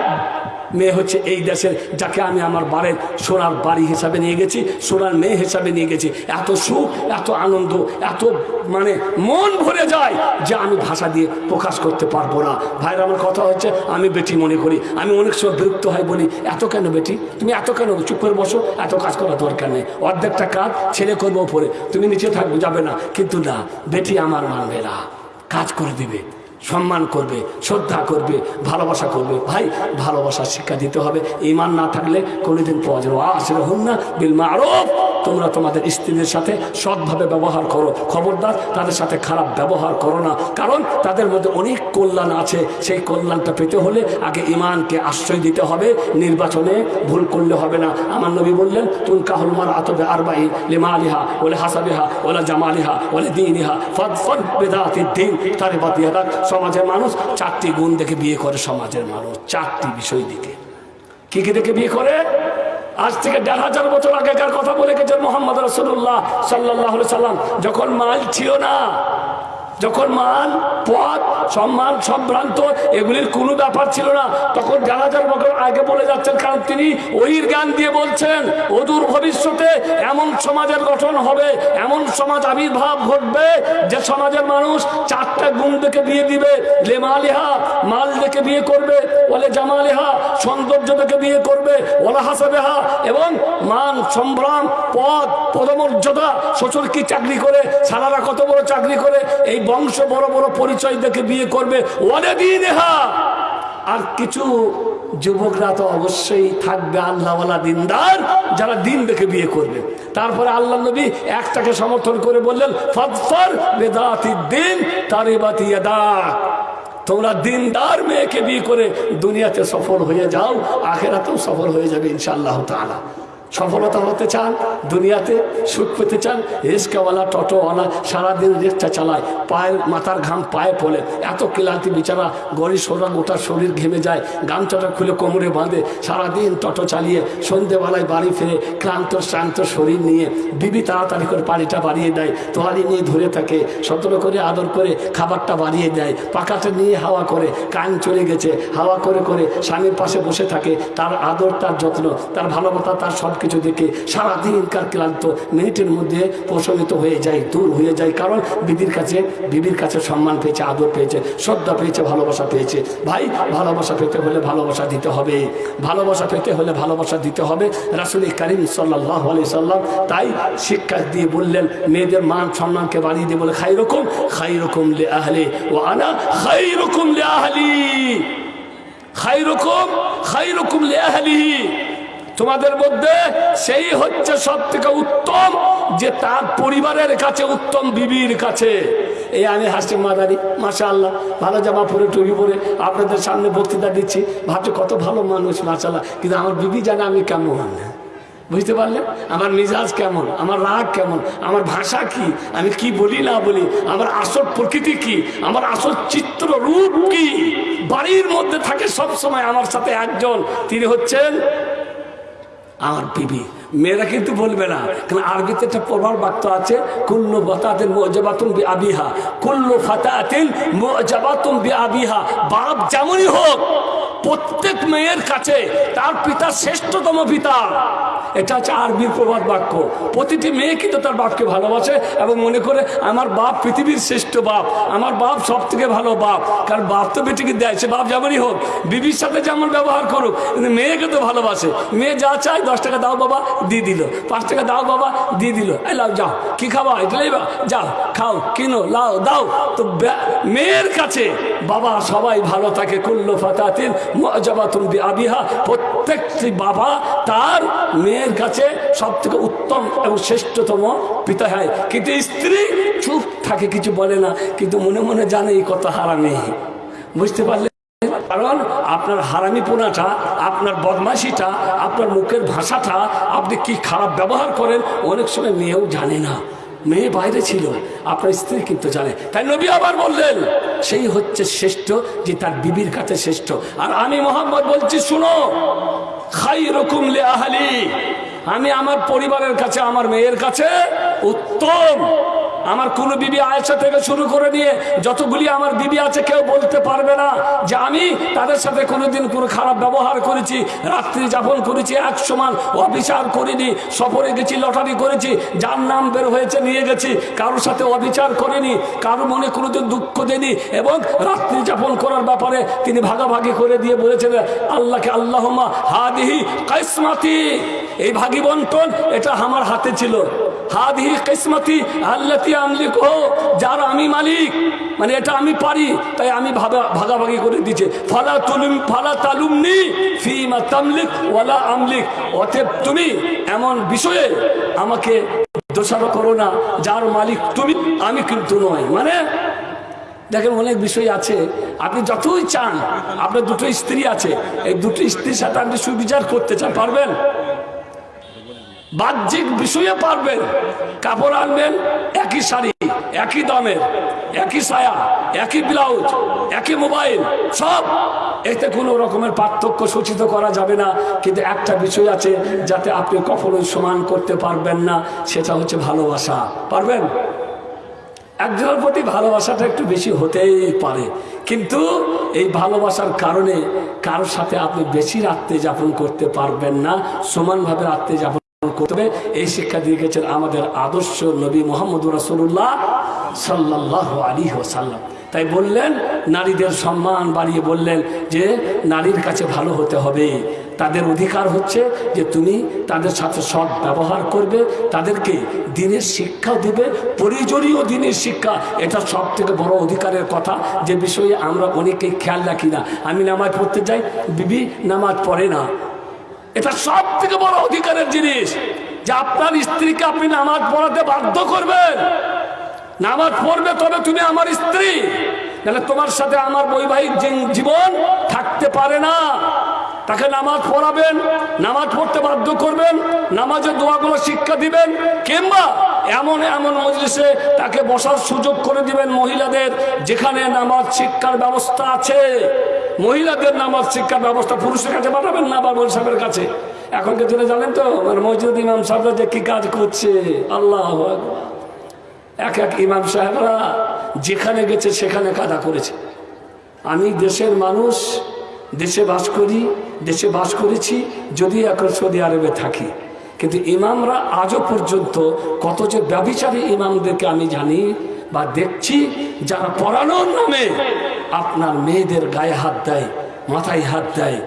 মেয়ে হচ্ছে এই দেশের, যাকে আমি আমার বাড়ির সোনার বাড়ি হিসাবে নিয়ে গেছি, সোনার মেয়ে হিসাবে নিয়ে গেছি। এত সুখ, এত আনন্দ, এত মানে মন ভরে যায় যে আমি ভাষা দিয়ে প্রকাশ করতে পারব না। ভাইয়ের আমার কথা হচ্ছে, আমি বেটি মনে করি। আমি অনেক সময় বিরক্ত হয় বলি, এত কেন বেটি? তুমি এত কেন? চুপ করে বসো, এত কাজ করার দরকার নেই। অর্ধেকটা কাজ ছেলে করব উপরে। তুমি নিচে থাকবে, যাবে না। কিন্তু না, বেটি আমার মানবে না। কাজ করে দিবে। সম্মান করবে, শ্রদ্ধা করবে, ভালোবাসা করবে। ভাই, ভালোবাসার শিক্ষা দিতে হবে। ইমান না থাকলে কোনোদিন পাওয়া যাবে আসলে হন না বিল মারফ। তোমরা তোমাদের স্ত্রীদের সাথে সৎভাবে ব্যবহার করো। খবরদার, তাদের সাথে খারাপ ব্যবহার করো না। কারণ তাদের মধ্যে অনেক কল্যাণ আছে। সেই কল্যাণটা পেতে হলে আগে ইমানকে আশ্রয় দিতে হবে। নির্বাচনে ভুল করলে হবে না। আমার নবী বললেন তুন কাহুল মার আতবে আরবাই লিমা আলিহা ওলে হাসাবিহা ওলা জামালিহা ওলে দিনিহা ফদ ফদ বেদাতি দিন তারে বাতিহা সমাজের মানুষ চারটি গুণ দেখে বিয়ে করে সমাজের মানুষ। চারটি বিষয় দিকে কি কি দেখে বিয়ে করে? আজ থেকে দেড় হাজার বছর আগেকার কথা বলে গেছেন মোহাম্মদ রসুল্লাহ সাল্লাহ সাল্লাম যখন মাল ছিল না যখন মান পথ, সম্মান, সম্ভ্রান্ত, এগুলির কোনো ব্যাপার ছিল না। তখন যারা যার আগে বলে যাচ্ছেন, কারণ তিনি ওইর জ্ঞান দিয়ে বলছেন, অদূর ভবিষ্যতে এমন সমাজের গঠন হবে, এমন সমাজ আবির্ভাব ঘটবে, যে সমাজের মানুষ চারটা গুণ দেখে বিয়ে দিবে। লেমালিহা মাল দেখে বিয়ে করবে, বলে জামালিহা, সৌন্দর্য দেখে বিয়ে করবে, ওলা হাসাবেহা, এবং মান, সম্ভ্রাম, পদ, পদমর্যাদা, শ্বশুর কি চাকরি করে সারারা কত বড় চাকরি করে, এই বংশ বড় বড় পরিচয় দেখে বিয়ে করবে। অনেদিন আর কিছু যুবকরা তো অবশ্যই থাকবে আল্লাহওয়ালা দিনদার, যারা দিন দেখে বিয়ে করবে। তারপরে আল্লাহ নবী একটাকে সমর্থন করে বললেন ফৎফর বেদাতি দিন তারে বাতিয়া তোমরা দিনদার মেয়েকে বিয়ে করে দুনিয়াতে সফল হয়ে যাও, আখেরাতেও সফল হয়ে যাবে ইনশাআল্লাহ তাআলা। সফলতা হতে চান, দুনিয়াতে সুখ পেতে চান, রিস্কাওয়ালা, টোটোওয়ালা, সারাদিন রিক্সা চালায়, পায়ের মাথার ঘাম পায়ে পড়ে, এত ক্লান্তি বিচারা গড়ি সোরা গোটা শরীর ঘেমে যায়, গামছাটা খুলে কোমরে বাঁধে, সারাদিন টোটো চালিয়ে, সন্ধেবেলায় বাড়ি ফিরে, ক্লান্ত, শ্রান্ত শরীর নিয়ে, বিবি তাড়াতাড়ি করে পানিটা বাড়িয়ে দেয় তোয়ারি নিয়ে ধরে থাকে, সতর্ক করে, আদর করে, খাবারটা বাড়িয়ে দেয়, পাকাটা নিয়ে হাওয়া করে, কান চলে গেছে, হাওয়া করে করে স্বামীর পাশে বসে থাকে, তার আদর, তার যত্ন, তার ভালোবাসা, তার সব কিছু দেখে সারাদিনকার ক্লান্ত, মিনিটের মধ্যে প্রশমিত হয়ে যায়, দূর হয়ে যায়। কারণ বিবির কাছে বিবির কাছে সম্মান পেয়েছে, আদর পেয়েছে, শ্রদ্ধা পেয়েছে, ভালোবাসা পেয়েছে। ভাই, ভালোবাসা পেতে হলে ভালোবাসা দিতে হবে। ভালোবাসা পেতে হলে ভালোবাসা দিতে হবে। রাসুল করিম সাল্লাহ আলি সাল্লাম তাই শিক্ষা দিয়ে বললেন, মেয়েদের মান সম্মানকে বাড়িয়ে দিয়ে বলে খাই রকম খাই রকম লে আহলে ও আনা খাই রকম লে আহলি। খাই রকম খাই রকম লে আহলি। তোমাদের মধ্যে সেই হচ্ছে সব থেকে উত্তম, যে তার পরিবারের কাছে উত্তম, বিবির কাছে। এই আমি হাসি মাদারি মাসা আল্লাহ ভালো জামা পরে, টুপি পরে আপনাদের সামনে বক্তৃতা দিচ্ছি। ভাবছি কত ভালো মানুষ মাসাল্লাহ কিন্তু আমার বিবি জানে আমি কেমন। বুঝতে পারলেন? আমার মিজাজ কেমন? আমার রাগ কেমন? আমার ভাষা কি? আমি কি বলি, না বলি? আমার আসল প্রকৃতি কি? আমার আসল চিত্র রূপ কি? বাড়ির মধ্যে থাকে সব সময় আমার সাথে একজন। তিনি হচ্ছেন আমার বিবি মেয়েরা কিন্তু বলবে না। কারণ আরবিতে একটা প্রভাব বাক্য আছে, কুল্লু বাতাতেন মজাবাতুম বি আবিহা কুল্লু ফাতাতেন মজাবাতুম বি আবিহা বাপ যেমনই হোক, প্রত্যেক মেয়ের কাছে তার পিতা শ্রেষ্ঠতম পিতা। এটা হচ্ছে আরবির প্রবাদ বাক্য। প্রতিটি মেয়ে কিন্তু তার বাপকে ভালোবাসে এবং মনে করে, আমার বাপ পৃথিবীর শ্রেষ্ঠ বাপ, আমার বাপ সব থেকে ভালো বাপ। কারণ বাপ তো বেটিকে দেয়, সে বাপ যেমনই হোক, বিবির সাথে যেমন ব্যবহার করুক, কিন্তু মেয়েকে তো ভালোবাসে। মেয়ে যা চায় দশ টাকা দাও বাবা দিয়ে দিল। পাঁচ টাকা দাও বাবা, দিয়ে দিল। এই লাও, যাও। কি খাবা? এটা লাইবা যাও, খাও, কিনো, লাও, দাও। তো মেয়ের কাছে বাবা সবাই ভালো থাকে। কুল্লো ফাতাতিন মজাবাতুন বি আবিহা প্রত্যেকটি বাবা তার মেয়ের কাছে সব থেকে উত্তম এবং শ্রেষ্ঠতম পিতা হয়। কিন্তু স্ত্রী চুপ থাকে, কিছু বলে না। কিন্তু মনে মনে জানে এই কথা হারামি। বুঝতে পারলে? কারণ আপনার হারামি পোনাটা আপনার বদমাশিটা, আপনার মুখের ভাষাটা, আপনি কি খারাপ ব্যবহার করেন, অনেক সময় মেয়েও জানে না। মেয়ে বাইরে ছিল, আপনার স্ত্রী কিন্তু জানে। তাই নবী আবার বললেন, সেই হচ্ছে শ্রেষ্ঠ যে তার বিবির কাছে শ্রেষ্ঠ। আর আমি মোহাম্মদ বলছি, শুনো খাই রকম লে আহালি আমি আমার পরিবারের কাছে, আমার মেয়ের কাছে উত্তম। আমার কোনো বিবি আয়েশা থেকে শুরু করে নিয়ে যতগুলি আমার বিবি আছে, কেউ বলতে পারবে না যে আমি তাদের সাথে কোনোদিন কোনো খারাপ ব্যবহার করেছি, রাত্রি যাপন করেছি, এক সমান অবিচার করিনি, সফরে গেছি, লটারি করেছি, যার নাম বের হয়েছে, নিয়ে গেছি, কারোর সাথে অবিচার করিনি কারও মনে কোনোদিন দুঃখ দেনি এবং রাত্রি যাপন করার ব্যাপারে তিনি ভাগাভাগি করে দিয়ে বলেছেন, আল্লাহকে আল্লাহমা হাদিহি কাইসমাতি, এই ভাগি বন্টন এটা আমার হাতে ছিল। হাদিহি কিসমতি আল্লাতি আমলিক ও যার আমি মালিক। মানে এটা আমি পারি, তাই আমি ভাগা ভাগাভাগি করে দিচ্ছে। ফালা তুলুম, ফালা তালুমনি ফিমা তামলিক ওয়ালা আমলিক। অতএব তুমি এমন বিষয়ে আমাকে দোষারোপ করো না, যার মালিক তুমি, আমি কিন্তু নয় মানে দেখেন অনেক বিষয় আছে। আপনি যতই চান, আপনার দুটো স্ত্রী আছে, এই দুটো স্ত্রীর সাথে আপনি সুবিচার করতে চান, পারবেন? বাহ্যিক বিষয়ে পারবেন। কাপড় আনবেন, একই শাড়ি, একই দামের, একই সায়া একই ব্লাউজ একই মোবাইল সব। এতে কোনো রকমের পার্থক্য সূচিত করা যাবে না। কিন্তু একটা বিষয় আছে যাতে আপনি কখনোই সমান করতে পারবেন না, সেটা হচ্ছে ভালোবাসা। পারবেন? একজনের প্রতি ভালোবাসাটা একটু বেশি হতেই পারে। কিন্তু এই ভালোবাসার কারণে কারোর সাথে আপনি বেশি রাত্রে যাপন করতে পারবেন না, সমানভাবে রাত্রে যাপন এই শিক্ষা দিয়ে গেছেন আমাদের আদর্শ নবী মোহাম্মদ রাসুল্লাহ সাল্লাহ আলী ওসাল্লাম তাই বললেন, নারীদের সম্মান বাড়িয়ে বললেন যে, নারীর কাছে ভালো হতে হবে। তাদের অধিকার হচ্ছে যে, তুমি তাদের সাথে সৎ ব্যবহার করবে, তাদেরকে দিনের শিক্ষা দিবে, প্রয়োজনীয় দিনের শিক্ষা। এটা সব থেকে বড় অধিকারের কথা। যে বিষয়ে আমরা অনেকেই খেয়াল রাখি না। আমি নামাজ পড়তে যাই, বিবি নামাজ পড়ে না। এটা সব থেকে বড় অধিকারের জিনিস যে আপনার স্ত্রীকে আপনি নামাজ পড়াতে বাধ্য করবেন। নামাজ পড়বে তবে তুমি আমার স্ত্রী। নাহলে তোমার সাথে আমার বৈবাহিক জীবন থাকতে পারে না। তাকে নামাজ পড়াবেন, নামাজ পড়তে বাধ্য করবেন, নামাজের দোয়াগুলো শিক্ষা দিবেন, কিংবা এমন এমন মজলিসে তাকে বসার সুযোগ করে দিবেন মহিলাদের যেখানে নামাজ শিক্ষার ব্যবস্থা আছে। মহিলাদের নামাজ শিক্ষার ব্যবস্থা পুরুষের কাছে পাঠাবেন না বা সাহেবের কাছে? এখনকার দিনে জানেন তো? মসজিদ ইমাম সাহেবরা যে কি কাজ করছে? আল্লাহ এক এক ইমাম সাহেবরা যেখানে গেছে সেখানে কাদা করেছে। আমি দেশের মানুষ, দেশে বাস করি, দেশে বাস করেছি, যদি এখন সৌদি আরবে থাকি। কিন্তু ইমামরা আজও পর্যন্ত কত যে ব্যবিচারী ইমামদেরকে আমি জানি বা দেখছি যারা পড়ানোর নামে আপনার মেয়েদের গায়ে হাত দেয় মাথায় হাত দেয়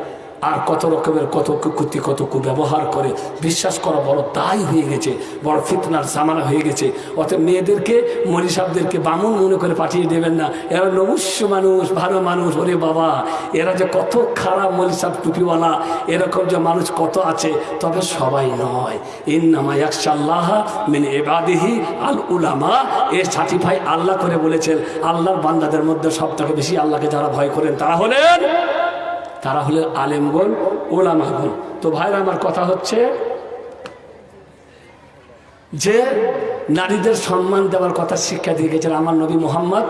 আর কত রকমের কত কুকুতি, কত কুব্যবহার করে বিশ্বাস করা বড় দায় হয়ে গেছে, বড় ফিতনার সামানা হয়ে গেছে। অতএব মেয়েদেরকে মরি সাহেবদেরকে বামুন মনে করে পাঠিয়ে দেবেন না। এরা নমস্য মানুষ, ভালো মানুষ, ওরে বাবা। এরা যে কত খারাপ সাহেব টুপিওয়ালা এরকম যে মানুষ কত আছে, তবে সবাই নয়। ইন্নামা একশাল্লাহ মিন এবাদিহি আল উলামা এর সার্টিফাই আল্লাহ করে বলেছেন, আল্লাহর বান্দাদের মধ্যে সব থেকে বেশি আল্লাহকে যারা ভয় করেন, তারা হলেন তারা হলেন আলেমগণ, ওলামাগণ। তো ভাইরা, আমার কথা হচ্ছে যে নারীদের সম্মান দেওয়ার কথা শিক্ষা দিয়ে গেছেন আমার নবী মোহাম্মদ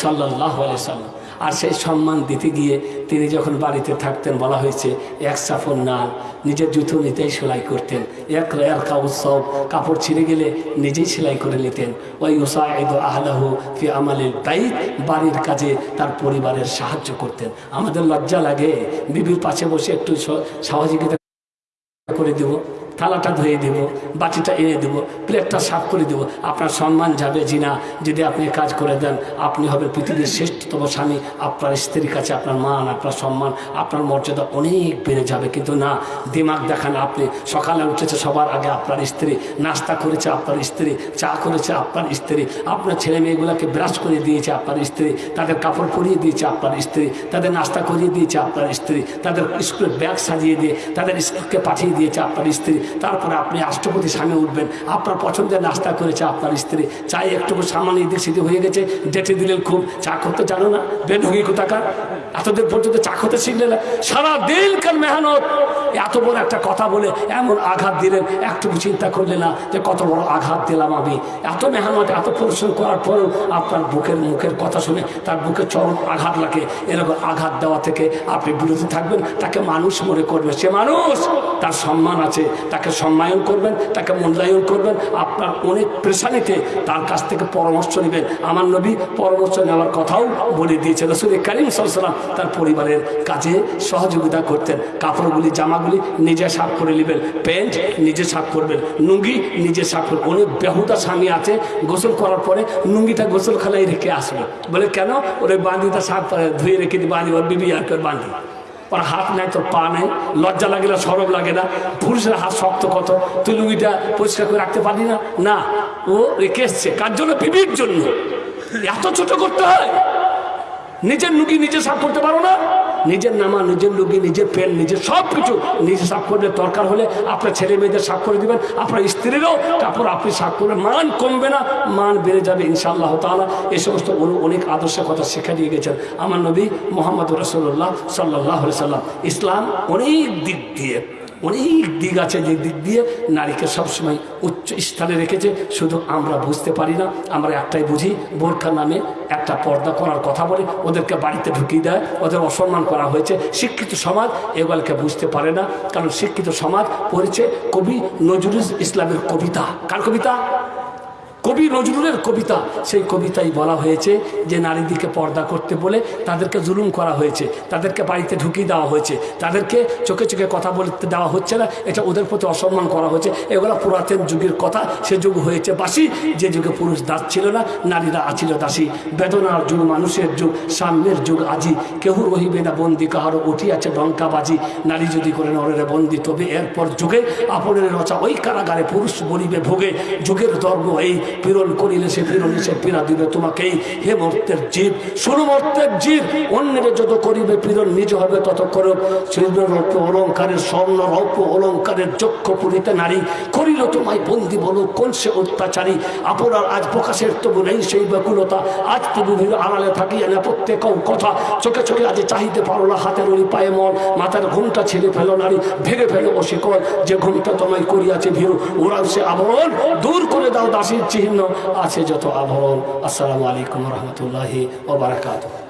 সাল্লাহ সাল্লাম। আর সেই সম্মান দিতে গিয়ে তিনি যখন বাড়িতে থাকতেন, বলা হয়েছে, এক সাফর না নিজের জুতো নিতেই সেলাই করতেন। এক এলকা উৎসব কাপড় ছিঁড়ে গেলে নিজেই সেলাই করে নিতেন। ওই উসাইদ আহলাহু ফি আমালিল বাইত, বাড়ির কাজে তার পরিবারের সাহায্য করতেন। আমাদের লজ্জা লাগে, বিবির পাশে বসে একটু সহযোগিতা করে দেব। থালাটা ধুয়ে দেব, বাটিটা এনে দেব, প্লেটটা সাফ করে দেব। আপনার সম্মান যাবে, জিনা। যদি আপনি কাজ করে দেন, আপনি হবেন পৃথিবীর শ্রেষ্ঠতম স্বামী। আপনার স্ত্রীর কাছে আপনার মান, আপনার সম্মান, আপনার মর্যাদা অনেক বেড়ে যাবে। কিন্তু না, দিমাগ দেখান আপনি। সকালে উঠেছে সবার আগে আপনার স্ত্রী, নাস্তা করেছে আপনার স্ত্রী, চা করেছে আপনার স্ত্রী। আপনার ছেলে মেয়েগুলোকে ব্রাশ করে দিয়েছে আপনার স্ত্রী। তাদের কাপড় পরিয়ে দিয়েছে আপনার স্ত্রী। তাদের নাস্তা করিয়ে দিয়েছে আপনার স্ত্রী। তাদের স্কুলের ব্যাগ সাজিয়ে দিয়ে, তাদের স্কুলকে পাঠিয়ে দিয়েছে আপনার স্ত্রী। তারপরে আপনি রাষ্ট্রপতি সামনে উঠবেন। আপনার পছন্দের নাস্তা করেছে আপনার স্ত্রী। চাই একটুকু সামান্য এদিক সেদিক হয়ে গেছে, ডেটে দিলেন খুব। চা করতে জানো না? বেঢুকি কোথাকার? এতদিন পর্যন্ত চা করতে শিখলে না? সারা দিন কাল মেহনত? এত বড় একটা কথা বলে এমন আঘাত দিলেন। একটুকু চিন্তা করলে না যে কত বড় আঘাত দিলাম আমি। এত মেহনত, এত পরিশ্রম করার পরেও আপনার বুকের মুখের কথা শুনে তার বুকে চরম আঘাত লাগে। এরকম আঘাত দেওয়া থেকে আপনি বিরত থাকবেন। তাকে মানুষ মনে করবে। সে মানুষ, তার সম্মান আছে। তাকে সম্মায়ন করবেন, তাকে মূল্যায়ন করবেন। আপনার অনেক প্রেশানিতে তার কাছ থেকে পরামর্শ নেবেন। আমার নবী পরামর্শ নেওয়ার কথাও বলে দিয়েছে রসুল করিম সাল্লাম তার পরিবারের কাজে সহযোগিতা করতেন। কাপড়গুলি, জামাগুলি নিজে সাফ করে নেবেন। প্যান্ট নিজে সাফ করবেন। লুঙ্গি নিজে সাফ করবেন। অনেক বেহুদা স্বামী আছে, গোসল করার পরে লুঙ্গিটা গোসল খালাই রেখে আসবে। বলে, কেন? ওর, বান্দিটা সাফ ধুয়ে রেখে দিই বাঁধি ওর বিবি আর করে বাঁধি ওর হাত নাই, তোর পা নেই। লজ্জা লাগে না সরব লাগে না। পুরুষের হাত শক্ত কত? তুই লুঙ্গিটা পরিষ্কার করে রাখতে পারলি না? না। ও রেখে এসছে। কার জন্য? পিবির জন্য। এত ছোট করতে হয়। নিজের লুঙ্গি নিজে সাফ করতে পারো না? নিজের নামা, নিজের লুগি নিজের পেন নিজের সব কিছু নিজে সাফ করবে দরকার হলে আপনার ছেলে মেয়েদের সাফ করে দিবেন, আপনার স্ত্রীরও, তারপর আপনি সাফ করবেন। মান কমবে না, মান বেড়ে যাবে ইনশাআল্লাহ তালা এই সমস্ত অনু অনেক আদর্শের কথা শেখা দিয়ে গেছেন। আমার নবী মোহাম্মদ রসুল্লাহ সাল্লাহ সাল্লাম ইসলাম অনেক দিক দিয়ে অনেক দিক আছে যে দিক দিয়ে নারীকে সবসময় উচ্চ স্থানে রেখেছে। শুধু আমরা বুঝতে পারি না, আমরা একটাই বুঝি, বোরখা নামে একটা পর্দা করার কথা বলে ওদেরকে বাড়িতে ঢুকিয়ে দেয়। ওদের অসম্মান করা হয়েছে। শিক্ষিত সমাজ এগুলোকে বুঝতে পারে না। কারণ শিক্ষিত সমাজ পড়েছে কবি নজরুল ইসলামের কবিতা। কার কবিতা? কবি নজরুলের কবিতা, সেই কবিতায় বলা হয়েছে যে নারীদিকে পর্দা করতে বলে তাদেরকে জুলুম করা হয়েছে, তাদেরকে বাড়িতে ঢুকিয়ে দেওয়া হয়েছে, তাদেরকে চোখে চোখে কথা বলতে দেওয়া হচ্ছে না, এটা ওদের প্রতি অসম্মান করা হয়েছে। এগুলো পুরাতন যুগের কথা, সে যুগ হয়েছে বাসি, যে যুগে পুরুষ দাস ছিল না, নারীরা আছিল দাসী। বেদনার যুগ, মানুষের যুগ, সাম্যের যুগ আজি। কেউ রহিবে না বন্দি কাহারও উঠিয়াছে ডঙ্কাবাজি নারী যদি করে নরের বন্দি, তবে এরপর যুগে, আপনের রচা ওই কারাগারে পুরুষ বলিবে ভোগে। যুগের ধর্ম এই পীড়ন করিলে সে পীড়ন সে পীড়া দিবে তোমাকেই হে মর্তের জীব শুরু মর্তের জীব, অন্যের যত করিবে পীড়ন নিজ হবে, তত করো রৌপ্য অলঙ্কারের, স্বর্ণ রৌপ্য অলঙ্কারের যক্ষ পুরিতে নারী, করিল তোমায় বন্দি বলো, কোন সে অত্যাচারী? আপনার আজ প্রকাশের তবু নেই সেই ব্যাকুলতা। আজ তবু ভিড় আড়ালে থাকিয়া না প্রত্যেক কথা। চোখে চোখে আজ চাহিতে পারো না হাতের ওই পায়ে মন। মাথার ঘুমটা ছেড়ে ফেলো নারী, ভেঙে ফেলো ও শিকল যে ঘুমটা তোমায় করিয়াছে ভিড় ওরাও সে আবরণ দূর করে দাও দাসীর চিহ্ন আছে যত আবরণ। আসসালামু আলাইকুম রহমতুল্লাহি ও বারাকাতুহ।